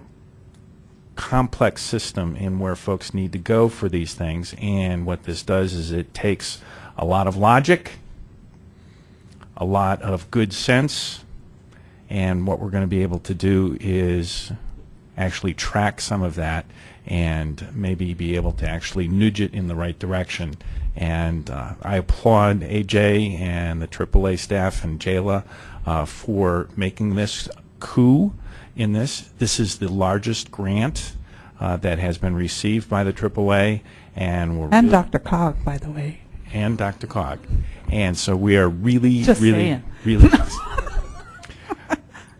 complex system in where folks need to go for these things. And what this does is it takes a lot of logic, a lot of good sense, and what we're going to be able to do is actually track some of that and maybe be able to actually nudge it in the right direction. And uh, I applaud AJ and the AAA staff and Jayla uh, for making this coup in this. This is the largest grant uh, that has been received by the AAA, and we're And really- Dr. Cog, by the way. and DRCOG. And so we are really, Just really, saying. really.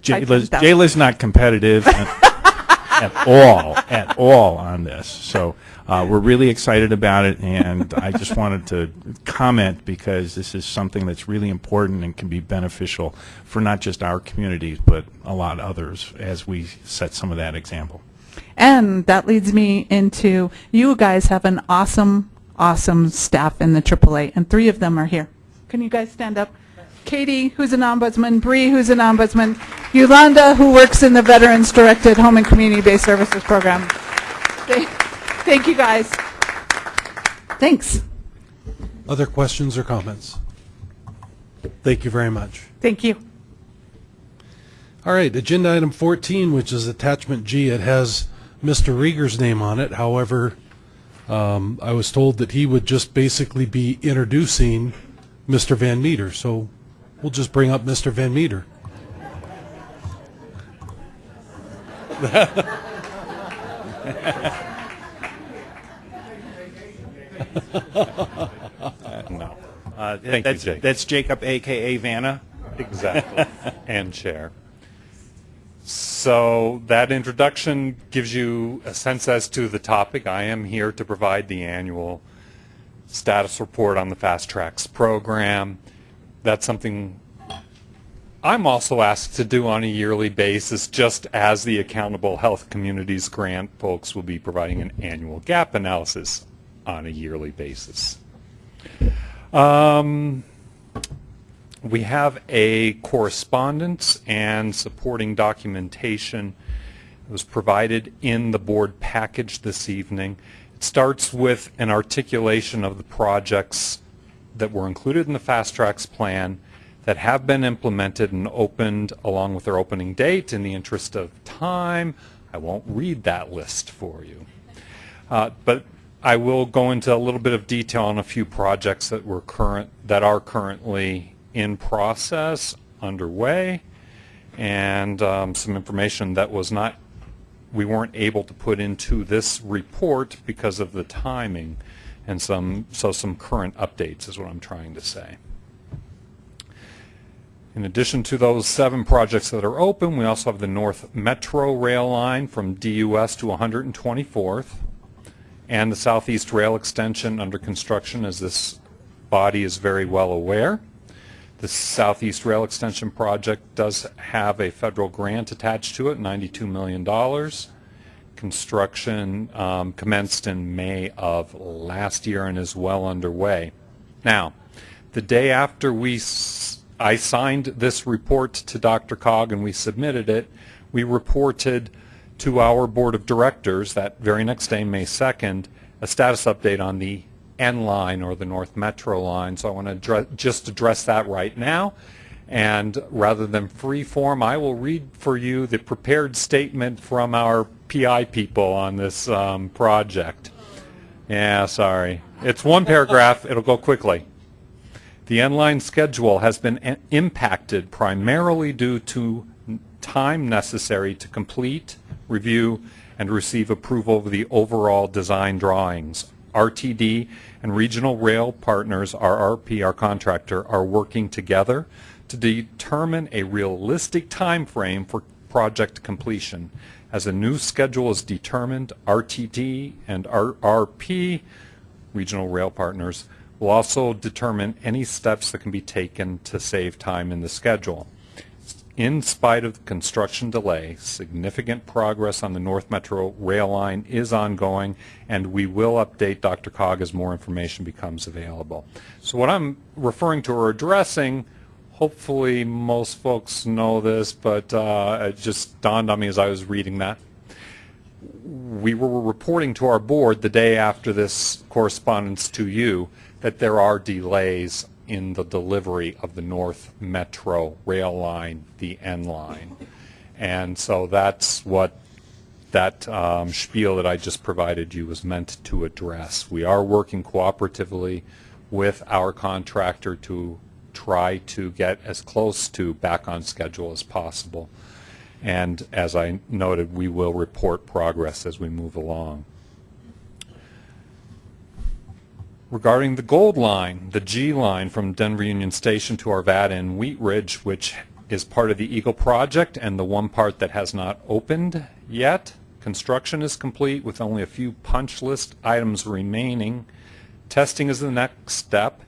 Jayla's not competitive at, at all, at all on this. So uh, we're really excited about it, and I just wanted to comment because this is something that's really important and can be beneficial for not just our communities, but a lot of others as we set some of that example. And that leads me into, you guys have an awesome, awesome staff in the AAA, and three of them are here. Can you guys stand up? Katie, who's an ombudsman, Bree, who's an ombudsman, Yolanda, who works in the Veterans Directed Home and Community-Based Services Program. Thank- Thank you, guys. Thanks. Other questions or comments? Thank you very much. Thank you. All right, agenda item 14, which is attachment G, it has Mr. Rieger's name on it. However, um, I was told that he would just basically be introducing Mr. Van Meter, so we'll just bring up Mr. Van Meter. no. Uh, Thank you, that's, Jake. That's Jacob, a.k.a. Vanna. Exactly. and chair. So that introduction gives you a sense as to the topic. I am here to provide the annual status report on the FasTracks program. That's something I'm also asked to do on a yearly basis, just as the Accountable Health Communities Grant folks will be providing an annual gap analysis on a yearly basis. Um, we have a correspondence and supporting documentation that was provided in the board package this evening. It starts with an articulation of the projects that were included in the FasTracks plan that have been implemented and opened along with their opening date. In the interest of time, I won't read that list for you. Uh, but I will go into a little bit of detail on a few projects that were current that are currently in process, underway, and um, some information that was not we weren't able to put into this report because of the timing, and some so some current updates is what I'm trying to say. In addition to those seven projects that are open, we also have the North Metro rail line from DUS to 124th and the Southeast Rail Extension under construction as this body is very well aware. The Southeast Rail Extension project does have a federal grant attached to it, $92 million. Construction um, commenced in May of last year and is well underway. Now, the day after we I signed this report to DRCOG and we submitted it, we reported to our board of directors that very next day, May 2nd, a status update on the N line or the North Metro line. So I want to just address that right now. And rather than free form, I will read for you the prepared statement from our PI people on this um, project. Yeah, sorry. It's one paragraph. It'll go quickly. The N-line schedule has been impacted primarily due to time necessary to complete, review, and receive approval of the overall design drawings. RTD and Regional Rail Partners, RRP, our contractor, are working together to determine a realistic time frame for project completion. As a new schedule is determined, RTD and RRP, Regional Rail Partners, will also determine any steps that can be taken to save time in the schedule. In spite of the construction delay, significant progress on the North Metro rail line is ongoing, and we will update DRCOG as more information becomes available. So what I'm referring to or addressing, hopefully most folks know this, but uh, it just dawned on me as I was reading that. We were reporting to our board the day after this correspondence to you that there are delays in the delivery of the North Metro rail line, the N line. And so that's what that um, spiel that I just provided you was meant to address. We are working cooperatively with our contractor to try to get as close to back on schedule as possible. And as I noted, we will report progress as we move along. Regarding the gold line, the G line from Denver Union Station to Arvada and Wheat Ridge, which is part of the Eagle project and the one part that has not opened yet. Construction is complete with only a few punch list items remaining. Testing is the next step.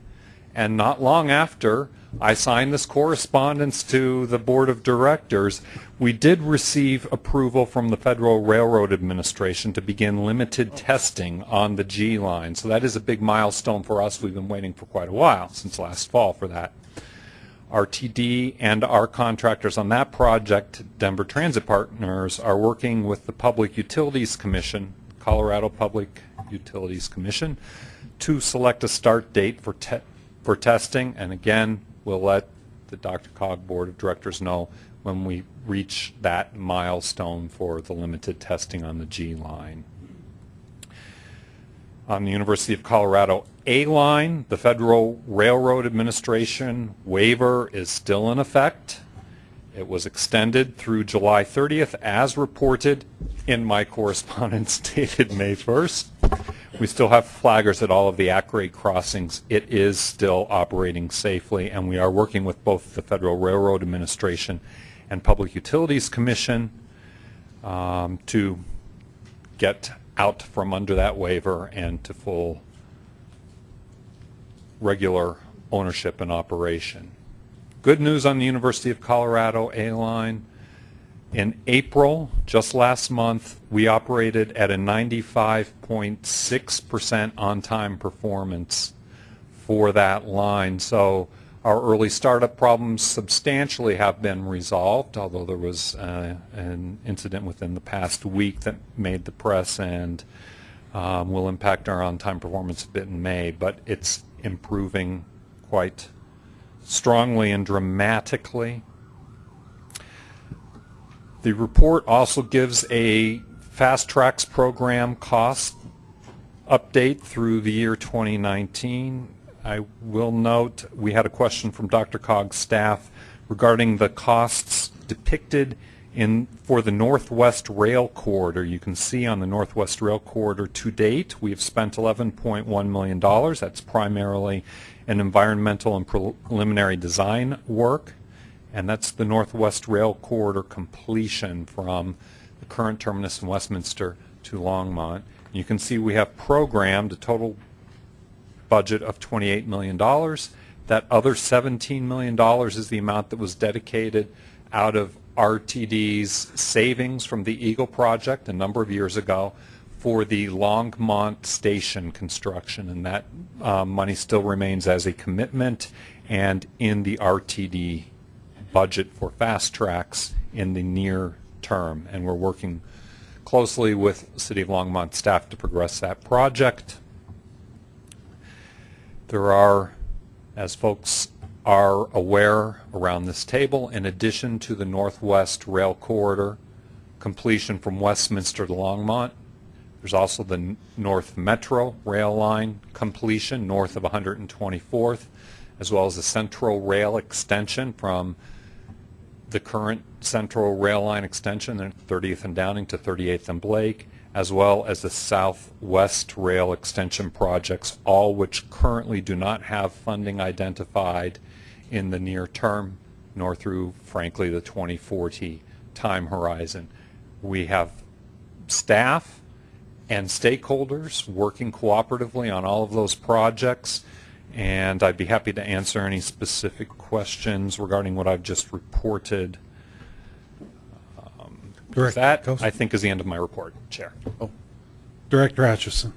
And not long after, I signed this correspondence to the Board of Directors. We did receive approval from the Federal Railroad Administration to begin limited testing on the G line. So that is a big milestone for us. We've been waiting for quite a while, since last fall, for that. RTD and our contractors on that project, Denver Transit Partners, are working with the Public Utilities Commission, Colorado Public Utilities Commission, to select a start date for, te for testing. And again, we'll let the DRCOG Board of Directors know when we reach that milestone for the limited testing on the G line. On the University of Colorado A line, the Federal Railroad Administration waiver is still in effect. It was extended through July 30th as reported in my correspondence dated May 1st. We still have flaggers at all of the at-grade crossings. It is still operating safely, and we are working with both the Federal Railroad Administration and Public Utilities Commission um, to get out from under that waiver and to full regular ownership and operation. Good news on the University of Colorado A-line. In April, just last month, we operated at a 95.6% on-time performance for that line. So our early startup problems substantially have been resolved, although there was uh, an incident within the past week that made the press and um, will impact our on-time performance a bit in May, but it's improving quite strongly and dramatically. The report also gives a FasTracks program cost update through the year 2019. I will note we had a question from DRCOG's staff regarding the costs depicted in for the Northwest Rail Corridor. You can see on the Northwest Rail Corridor to date we have spent $11.1 million. That's primarily an environmental and preliminary design work and that's the Northwest Rail Corridor completion from the current terminus in Westminster to Longmont. You can see we have programmed a total budget of $28 million. That other $17 million is the amount that was dedicated out of RTD's savings from the Eagle project a number of years ago for the Longmont station construction, and that uh, money still remains as a commitment and in the RTD budget for FasTracks in the near term, and we're working closely with City of Longmont staff to progress that project. There are, as folks are aware around this table, in addition to the Northwest Rail Corridor completion from Westminster to Longmont, there's also the North Metro rail line completion north of 124th, as well as the Central Rail extension from the current Central Rail Line extension, 30th and Downing to 38th and Blake, as well as the Southwest Rail extension projects, all which currently do not have funding identified in the near term, nor through, frankly, the 2040 time horizon. We have staff and stakeholders working cooperatively on all of those projects and I'd be happy to answer any specific questions regarding what I've just reported. Um, with that, I think is the end of my report, Chair. Oh. Director Atchison.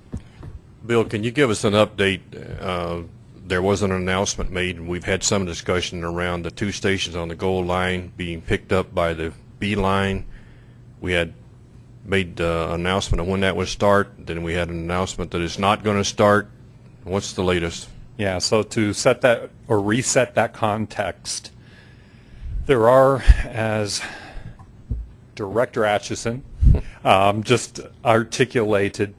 Bill, can you give us an update? Uh, there was an announcement made, and we've had some discussion around the two stations on the Gold Line being picked up by the B Line. We had made the uh, announcement of when that would start. Then we had an announcement that it's not going to start. What's the latest? Yeah, so to set that or reset that context, there are, as Director Atchison um, just articulated,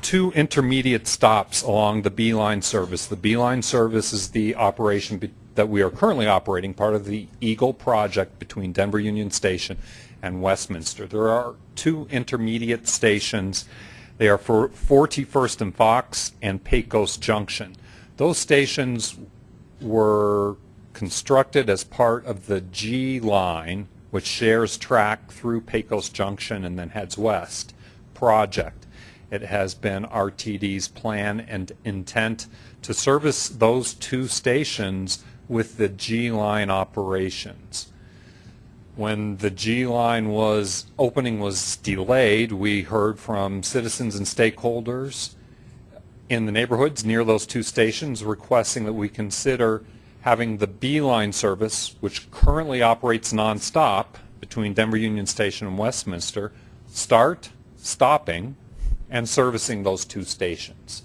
two intermediate stops along the B-line service. The B-line service is the operation that we are currently operating, part of the Eagle project between Denver Union Station and Westminster. There are two intermediate stations. They are for 41st and Fox and Pecos Junction. Those stations were constructed as part of the G line, which shares track through Pecos Junction and then heads west, project. It has been RTD's plan and intent to service those two stations with the G line operations. When the G line was opening was delayed, we heard from citizens and stakeholders in the neighborhoods near those two stations requesting that we consider having the B-line service, which currently operates nonstop between Denver Union Station and Westminster, start stopping and servicing those two stations.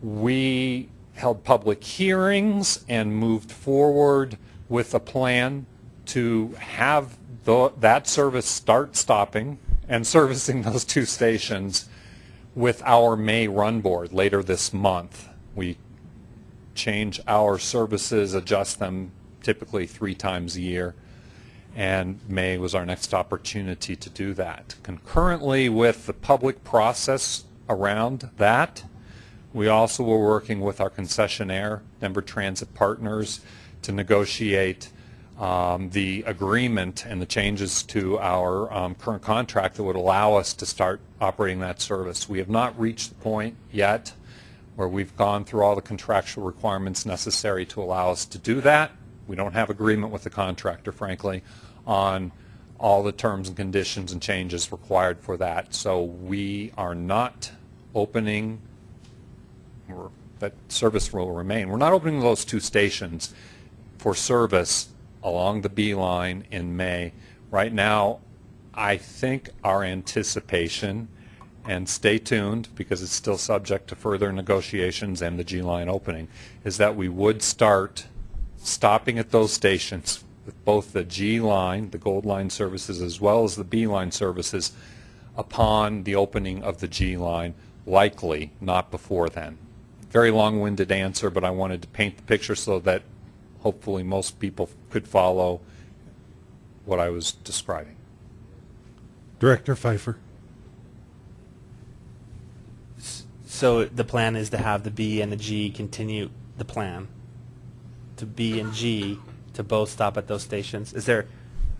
We held public hearings and moved forward with a plan to have the, that service start stopping and servicing those two stations with our May run board later this month. We change our services, adjust them typically three times a year, and May was our next opportunity to do that. Concurrently with the public process around that, we also were working with our concessionaire, Denver Transit Partners, to negotiate um, the agreement and the changes to our um, current contract that would allow us to start operating that service. We have not reached the point yet where we've gone through all the contractual requirements necessary to allow us to do that. We don't have agreement with the contractor, frankly, on all the terms and conditions and changes required for that. So we are not opening, that service will remain. We're not opening those two stations for service along the B line in May. Right now, I think our anticipation, and stay tuned because it's still subject to further negotiations and the G line opening, is that we would start stopping at those stations with both the G line, the Gold Line services, as well as the B line services upon the opening of the G line, likely not before then. Very long-winded answer, but I wanted to paint the picture so that hopefully most people could follow what I was describing. Director Fifer. So the plan is to have the B and the G continue the plan, to B and G to both stop at those stations. Is there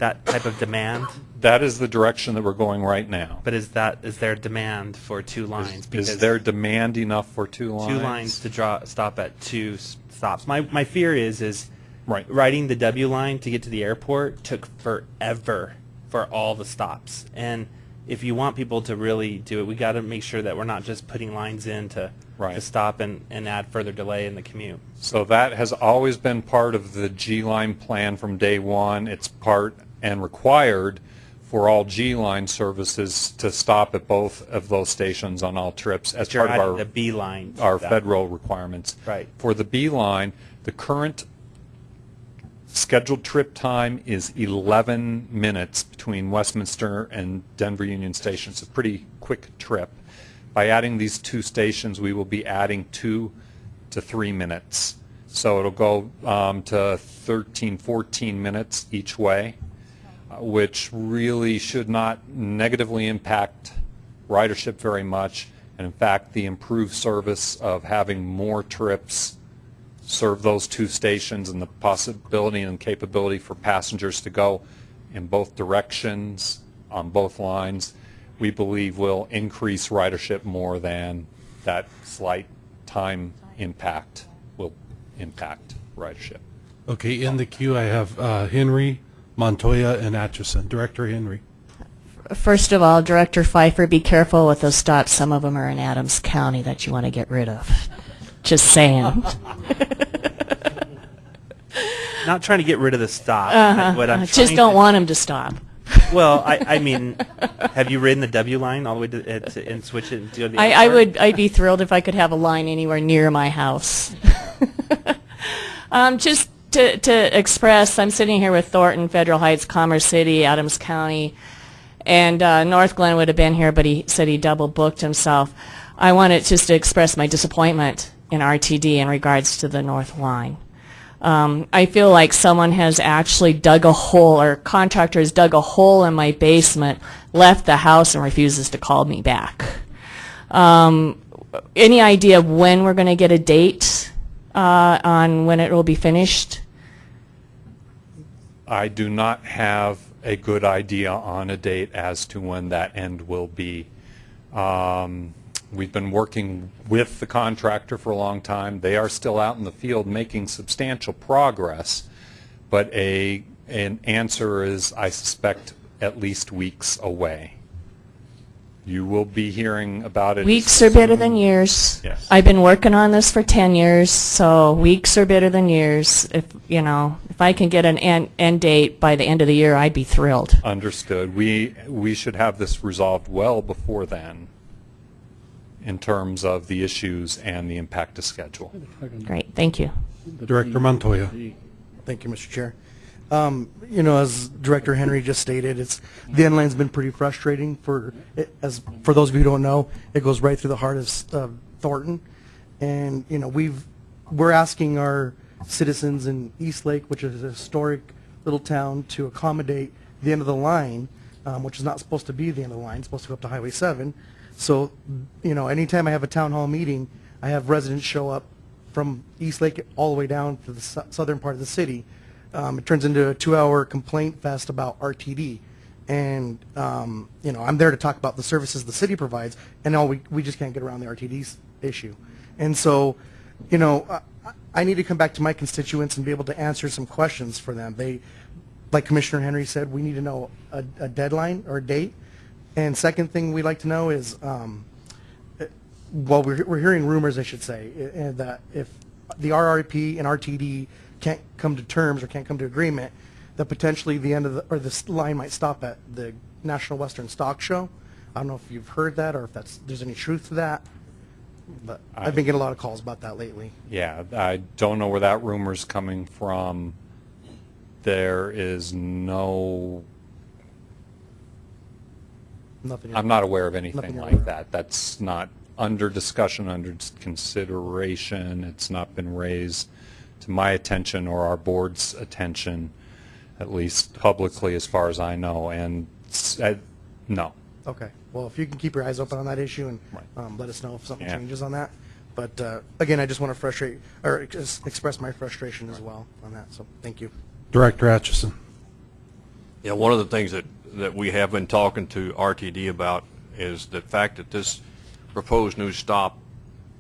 that type of demand? That is the direction that we're going right now. But is that, is there demand for two lines? Is there demand enough for two lines? Two lines to draw, stop at two stops. My, my fear is, is Right. riding the W line to get to the airport took forever for all the stops. And if you want people to really do it, we got to make sure that we're not just putting lines in to, to stop and, and add further delay in the commute. So that has always been part of the G-Line plan from day one. It's part and required for all G-Line services to stop at both of those stations on all trips as part of our the B line our that. federal requirements. Right. For the B line, the current scheduled trip time is 11 minutes between Westminster and Denver Union Station. It's a pretty quick trip. By adding these two stations, we will be adding two to three minutes. So it'll go um, to 13, 14 minutes each way, which really should not negatively impact ridership very much. And in fact, the improved service of having more trips serve those two stations and the possibility and capability for passengers to go in both directions on both lines, we believe will increase ridership more than that slight time impact will impact ridership. Okay, in the queue, I have uh, Henry, Montoya, and Atchison. Director Henry. First of all, Director Fifer, be careful with those stops. Some of them are in Adams County that you want to get rid of. Just saying. Not trying to get rid of the stop. What I'm Just don't to- want them to stop. Well, I, I mean, have you ridden the W line all the way to, uh, to and switch it to the I, I would, I'd be thrilled if I could have a line anywhere near my house. um, just to, to express, I'm sitting here with Thornton, Federal Heights, Commerce City, Adams County, and uh, Northglenn would have been here, but he said he double booked himself. I wanted just to express my disappointment in RTD in regards to the North Line. Um, I feel like someone has actually dug a hole, or contractor has dug a hole in my basement, left the house, and refuses to call me back. Um, any idea when we're going to get a date uh, on when it will be finished? I do not have a good idea on a date as to when that end will be. Um, We've been working with the contractor for a long time. They are still out in the field making substantial progress, but a, an answer is, I suspect, at least weeks away. You will be hearing about it. Weeks are better than years. Yes. I've been working on this for 10 years, so weeks are better than years. If, you know, if I can get an end, end date by the end of the year, I'd be thrilled. Understood. We, we should have this resolved well before then in terms of the issues and the impact to schedule. Great, thank you. Director Montoya. Thank you, Mr. Chair. Um, you know, as Director Henry just stated, it's the N line's been pretty frustrating for as for those of you who don't know, it goes right through the heart of uh, Thornton, and you know we've we're asking our citizens in Eastlake, which is a historic little town, to accommodate the end of the line, um, which is not supposed to be the end of the line, it's supposed to go up to Highway 7. So, you know, anytime I have a town hall meeting, I have residents show up from Eastlake all the way down to the sou- southern part of the city. Um, it turns into a two-hour complaint fest about RTD. And, um, you know, I'm there to talk about the services the city provides, and all we, we just can't get around the RTD issue. And so, you know, I, I need to come back to my constituents and be able to answer some questions for them. They, like Commissioner Henry said, we need to know a, a deadline or a date. And second thing we'd like to know is, um, well, we're, we're hearing rumors, I should say, uh, uh, that if the RRP and RTD can't come to terms or can't come to agreement, that potentially the end of the, or this line might stop at the National Western Stock Show. I don't know if you've heard that or if that's, there's any truth to that. But I've been getting a lot of calls about that lately. Yeah, I don't know where that rumor's coming from. There is no, Nothing. I'm not aware of anything like aware that. That's not under discussion, under consideration. It's not been raised to my attention or our board's attention, at least publicly as far as I know, and s- uh, no. Okay. Well, if you can keep your eyes open on that issue and Right. um, let us know if something Yeah. changes on that. But uh, again, I just want to frustrate or ex- express my frustration as well on that. So thank you. Director Atchison. Yeah, one of the things that, that we have been talking to RTD about is the fact that this proposed new stop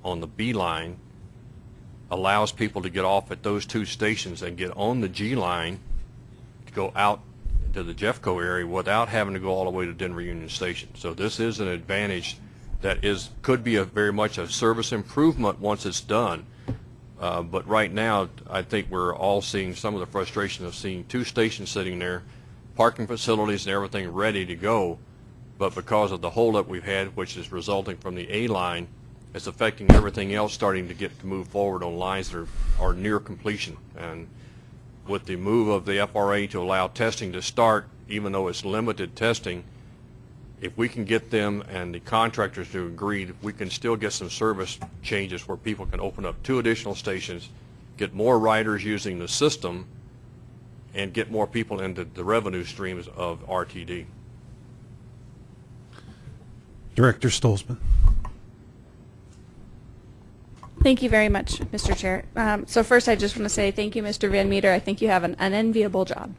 on the B line allows people to get off at those two stations and get on the G line to go out to the Jeffco area without having to go all the way to Denver Union Station. So this is an advantage that is, could be a very much a service improvement once it's done. Uh, But right now, I think we're all seeing some of the frustration of seeing two stations sitting there, parking facilities and everything ready to go, but because of the holdup we've had, which is resulting from the A line, it's affecting everything else starting to get to move forward on lines that are, are near completion. And with the move of the FRA to allow testing to start, even though it's limited testing, if we can get them and the contractors to agree, we can still get some service changes where people can open up two additional stations, get more riders using the system, and get more people into the revenue streams of RTD. Director Stolzmann. Thank you very much, Mr. Chair. Um, so first, I just want to say thank you, Mr. Van Meter. I think you have an unenviable job.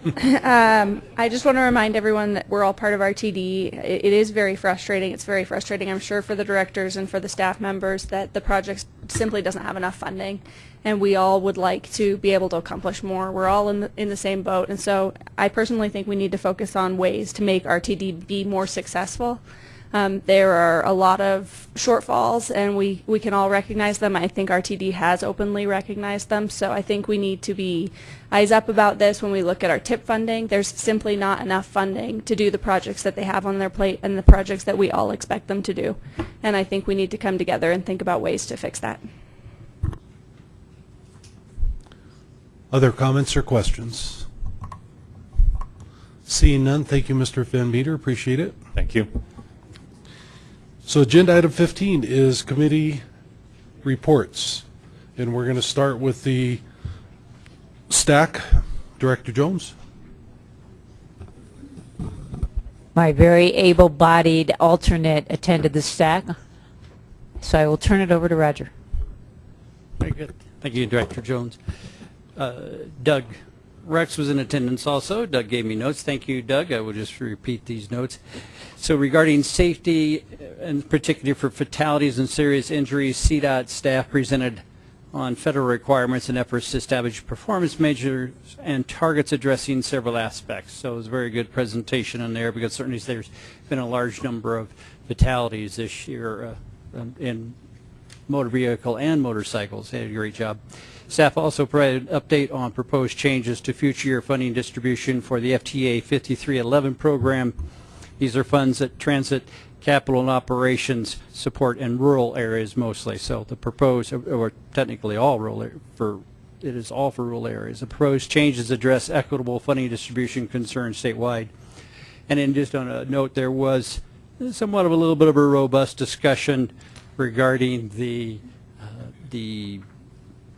um, I just want to remind everyone that we're all part of RTD. It, it is very frustrating. It's very frustrating, I'm sure, for the directors and for the staff members that the project simply doesn't have enough funding, and we all would like to be able to accomplish more. We're all in the, in the same boat, and so I personally think we need to focus on ways to make RTD be more successful. Um, there are a lot of shortfalls, and we, we can all recognize them. I think RTD has openly recognized them, so I think we need to be eyes up about this when we look at our TIP funding. There's simply not enough funding to do the projects that they have on their plate and the projects that we all expect them to do. And I think we need to come together and think about ways to fix that. Other comments or questions? Seeing none, thank you, Mr. Van Meter. Appreciate it. Thank you. So agenda item 15 is committee reports. And we're going to start with the STAC. Director Jones. My very able-bodied alternate attended the STAC, so I will turn it over to Roger. Very good. Thank you, Director Jones. Uh, Doug Rex was in attendance also. Doug gave me notes. Thank you, Doug. I will just repeat these notes. So regarding safety, uh, and particularly for fatalities and serious injuries, CDOT staff presented on federal requirements and efforts to establish performance measures and targets addressing several aspects. So it was a very good presentation in there because certainly there's been a large number of fatalities this year uh, in motor vehicle and motorcycles. They did a great job. Staff also provided an update on proposed changes to future year funding distribution for the FTA 5311 program. These are funds that transit capital and operations support in rural areas mostly. So the proposed, or technically all rural, for it is all for rural areas. The proposed changes address equitable funding distribution concerns statewide. And then just on a note, there was somewhat of a little bit of a robust discussion regarding the uh, the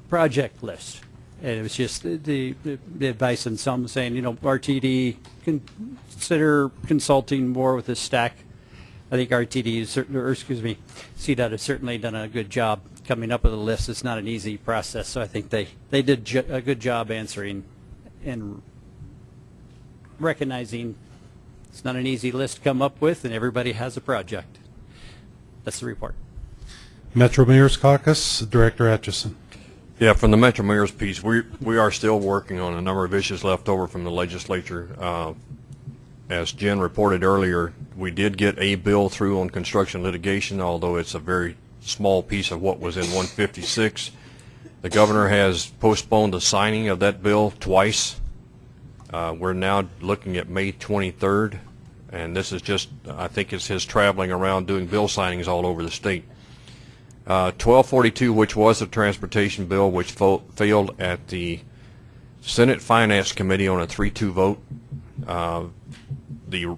project list. And it was just the, the, the advice and some saying, you know, RTD consider consulting more with the STAC. I think RTD is or excuse me, CDOT has certainly done a good job coming up with a list. It's not an easy process, so I think they, they did a good job answering and recognizing it's not an easy list to come up with, and everybody has a project. That's the report. Metro Mayor's Caucus, Director Atchison. Yeah, from the Metro Mayor's piece, we, we are still working on a number of issues left over from the legislature. Uh, As Jen reported earlier, we did get a bill through on construction litigation, although it's a very small piece of what was in 156. The governor has postponed the signing of that bill twice. Uh, We're now looking at May 23rd, and this is just, I think it's his traveling around doing bill signings all over the state. Uh, 1242, which was a transportation bill, which failed at the Senate Finance Committee on a 3-2 vote. Uh, The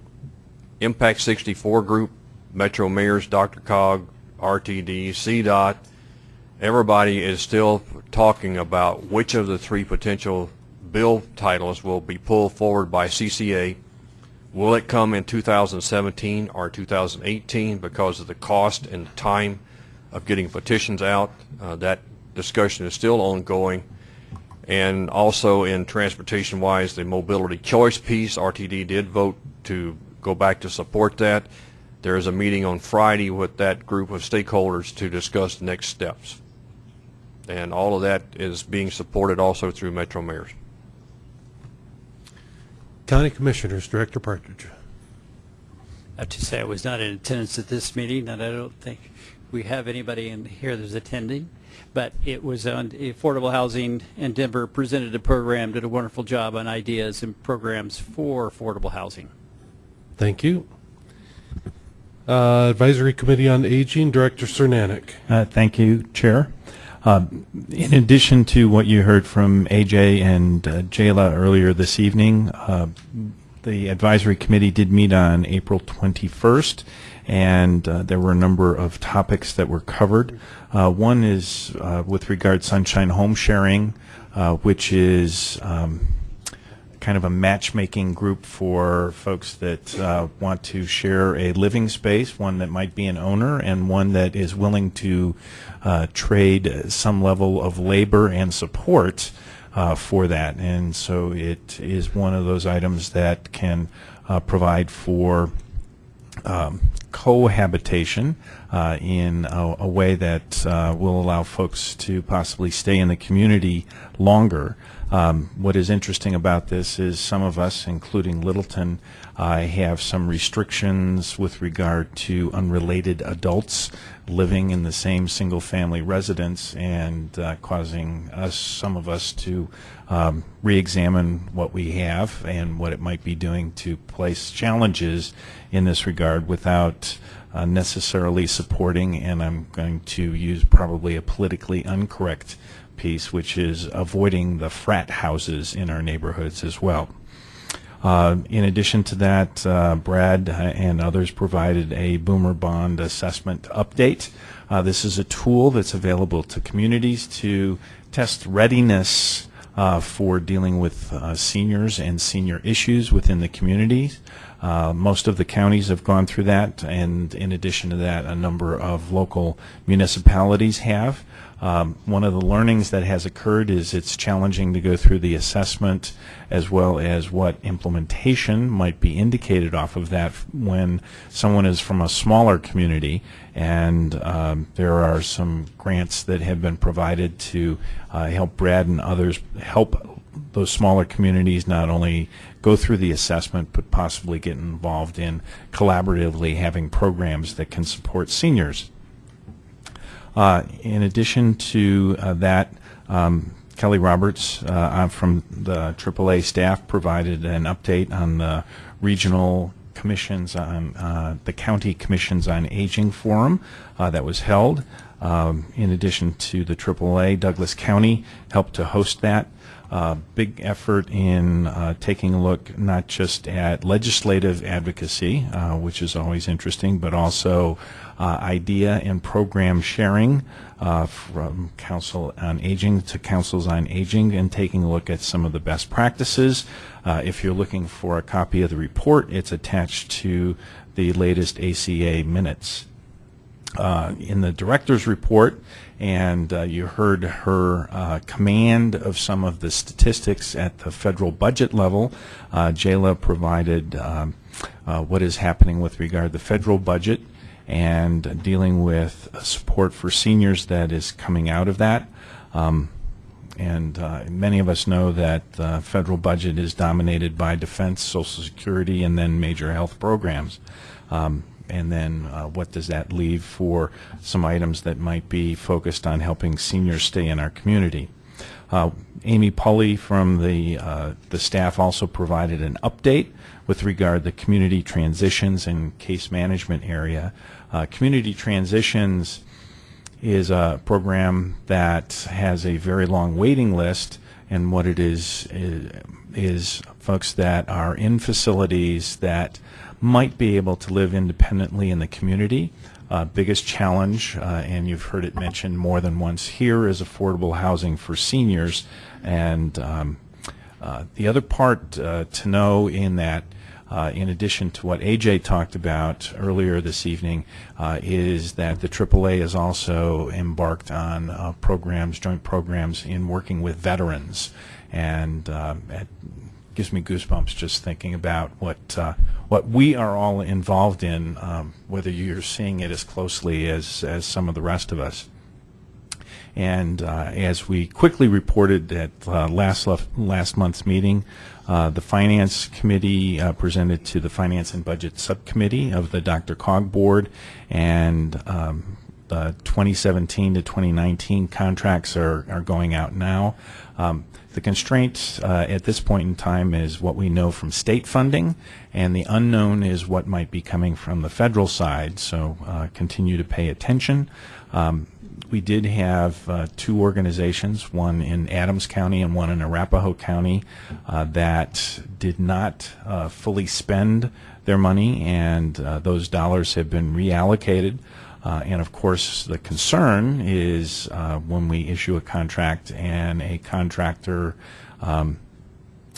Impact 64 group, Metro Mayors, DRCOG, RTD, CDOT, everybody is still talking about which of the three potential bill titles will be pulled forward by CCA. Will it come in 2017 or 2018 because of the cost and time of getting petitions out? Uh, that discussion is still ongoing. And also in transportation-wise, the mobility choice piece, RTD did vote to go back to support that. There is a meeting on Friday with that group of stakeholders to discuss next steps. And all of that is being supported also through Metro Mayors. County Commissioners, Director Partridge. I have to say I was not in attendance at this meeting, and I don't think we have anybody in here that's attending. But it was on affordable housing, and Denver presented a program, did a wonderful job on ideas and programs for affordable housing. Thank you. Uh, Advisory Committee on Aging, Director Cernanec. Uh, Thank you, Chair. Uh, In addition to what you heard from AJ and uh, Jayla earlier this evening, uh, the advisory committee did meet on April 21st, and uh, there were a number of topics that were covered. Uh, One is uh, with regard Sunshine Home Sharing, uh, which is um, kind of a matchmaking group for folks that uh, want to share a living space, one that might be an owner, and one that is willing to uh, trade some level of labor and support uh, for that. And so it is one of those items that can uh, provide for um, cohabitation uh, in a, a way that uh, will allow folks to possibly stay in the community longer. Um, what is interesting about this is some of us, including Littleton, uh, have some restrictions with regard to unrelated adults living in the same single-family residence and uh, causing us, some of us, to um, re-examine what we have and what it might be doing to place challenges in this regard without uh, necessarily supporting, and I'm going to use probably a politically incorrect piece, which is avoiding the frat houses in our neighborhoods as well. Uh, in addition to that, uh, Brad and others provided a Boomer Bond assessment update. Uh, this is a tool that's available to communities to test readiness uh, for dealing with uh, seniors and senior issues within the communities. Uh, most of the counties have gone through that, and in addition to that, a number of local municipalities have. Um, one of the learnings that has occurred is it's challenging to go through the assessment as well as what implementation might be indicated off of that when someone is from a smaller community. And um, there are some grants that have been provided to uh, help Brad and others help those smaller communities not only go through the assessment but possibly get involved in collaboratively having programs that can support seniors. Uh, in addition to uh, that, um, Kelly Roberts uh, from the AAA staff provided an update on the regional commissions on uh, the county commissions on aging forum uh, that was held. Um, in addition to the AAA, Douglas County helped to host that. Uh, big effort in uh, taking a look not just at legislative advocacy, uh, which is always interesting, but also uh, idea and program sharing uh, from Council on Aging to Councils on Aging and taking a look at some of the best practices. Uh, if you're looking for a copy of the report, it's attached to the latest ACA minutes. In the director's report, and uh, you heard her uh, command of some of the statistics at the federal budget level. Uh, Jayla provided um, uh, what is happening with regard to the federal budget and dealing with support for seniors that is coming out of that. Um, and uh, many of us know that the federal budget is dominated by defense, Social Security, and then major health programs. Um, and then uh, what does that leave for some items that might be focused on helping seniors stay in our community. Uh, Amy Pulley from the, uh, the staff also provided an update with regard to community transitions and case management area. Uh, community transitions is a program that has a very long waiting list, and what it is is, is folks that are in facilities that might be able to live independently in the community. Uh, biggest challenge, uh, and you've heard it mentioned more than once here, is affordable housing for seniors. And um, uh, the other part uh, to know in that, uh, in addition to what AJ talked about earlier this evening, uh, is that the AAA is also embarked on programs, joint programs in working with veterans. And um, it gives me goosebumps just thinking about what what we are all involved in, um, whether you're seeing it as closely as, as some of the rest of us. And uh, as we quickly reported at uh, last last month's meeting, uh, the Finance Committee uh, presented to the Finance and Budget Subcommittee of the DRCOG Board, and um, the 2017 to 2019 contracts are, are going out now. Um, the constraint uh, at this point in time is what we know from state funding, and the unknown is what might be coming from the federal side. So uh, continue to pay attention. Um, we did have uh, two organizations, one in Adams County and one in Arapahoe County, uh, that did not uh, fully spend their money, and uh, those dollars have been reallocated. Uh, and of course, the concern is uh, when we issue a contract and a contractor, um,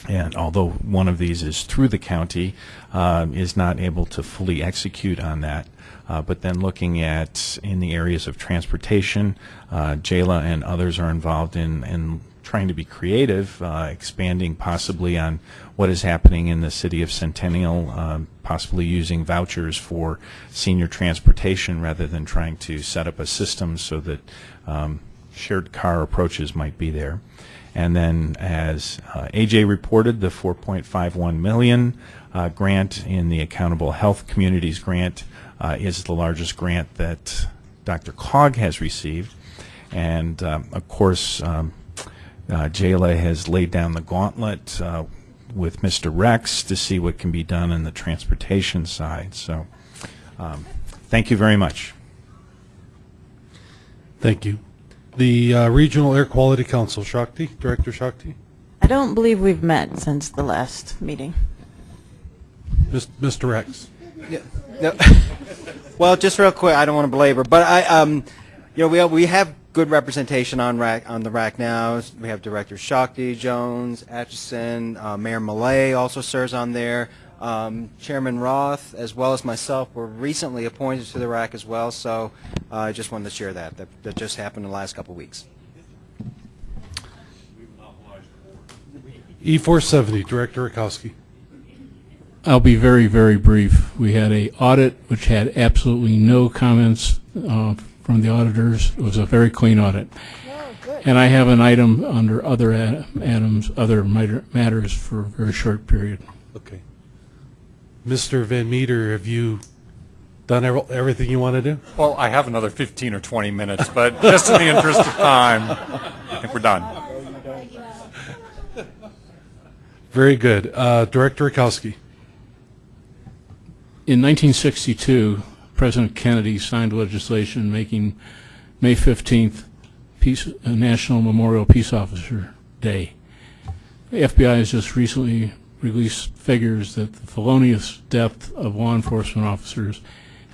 and although one of these is through the county, um, is not able to fully execute on that. Uh, but then looking at in the areas of transportation, uh, Jayla and others are involved in, in trying to be creative, uh, expanding possibly on what is happening in the city of Centennial, um, possibly using vouchers for senior transportation rather than trying to set up a system so that um, shared car approaches might be there. And then, as uh, AJ reported, the 4.51 million uh, grant in the Accountable Health Communities grant uh, is the largest grant that DRCOG has received. And um, of course, um, uh, Jayla has laid down the gauntlet uh, with Mr. Rex to see what can be done in the transportation side. So, um, thank you very much. Thank you. The uh, Regional Air Quality Council, Shakti, Director Shakti. I don't believe we've met since the last meeting. Mis- Mr. Rex. Yeah. No. well, just real quick, I don't want to belabor, but I, um, you know, we we have good representation on RAC on the RAC now. We have Director Shakti, Jones, Atchison, uh, Mayor Malay also serves on there. Um, Chairman Roth, as well as myself, were recently appointed to the RAC as well. So uh, I just wanted to share that. That, that just happened in the last couple of weeks. E470, E Director Rakowski. I'll be very, very brief. We had a audit which had absolutely no comments uh, from the auditors. It was a very clean audit. And I have an item under other ad- items, other matters for a very short period. Okay. Mr. Van Meter, have you done ev- everything you want to do? Well, I have another 15 or 20 minutes, but just in the interest of time, I think we're done. Very good. Uh, Director Rakowski. In 1962, President Kennedy signed legislation making May 15th Peace, uh, National Memorial Peace Officer Day. The FBI has just recently released figures that the felonious death of law enforcement officers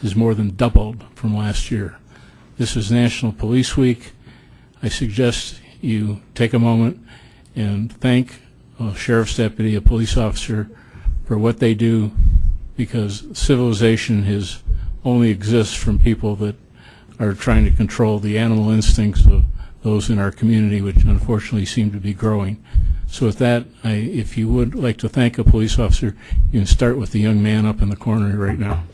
is more than doubled from last year. This is National Police Week. I suggest you take a moment and thank a sheriff's deputy, a police officer, for what they do because civilization is only exists from people that are trying to control the animal instincts of those in our community, which unfortunately seem to be growing. So with that, I, if you would like to thank a police officer, you can start with the young man up in the corner right now.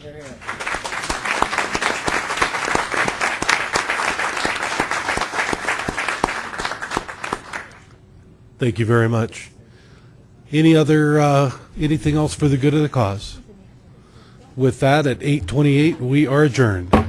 Thank you very much. Any other, uh, anything else for the good of the cause? With that, at 8:28, we are adjourned.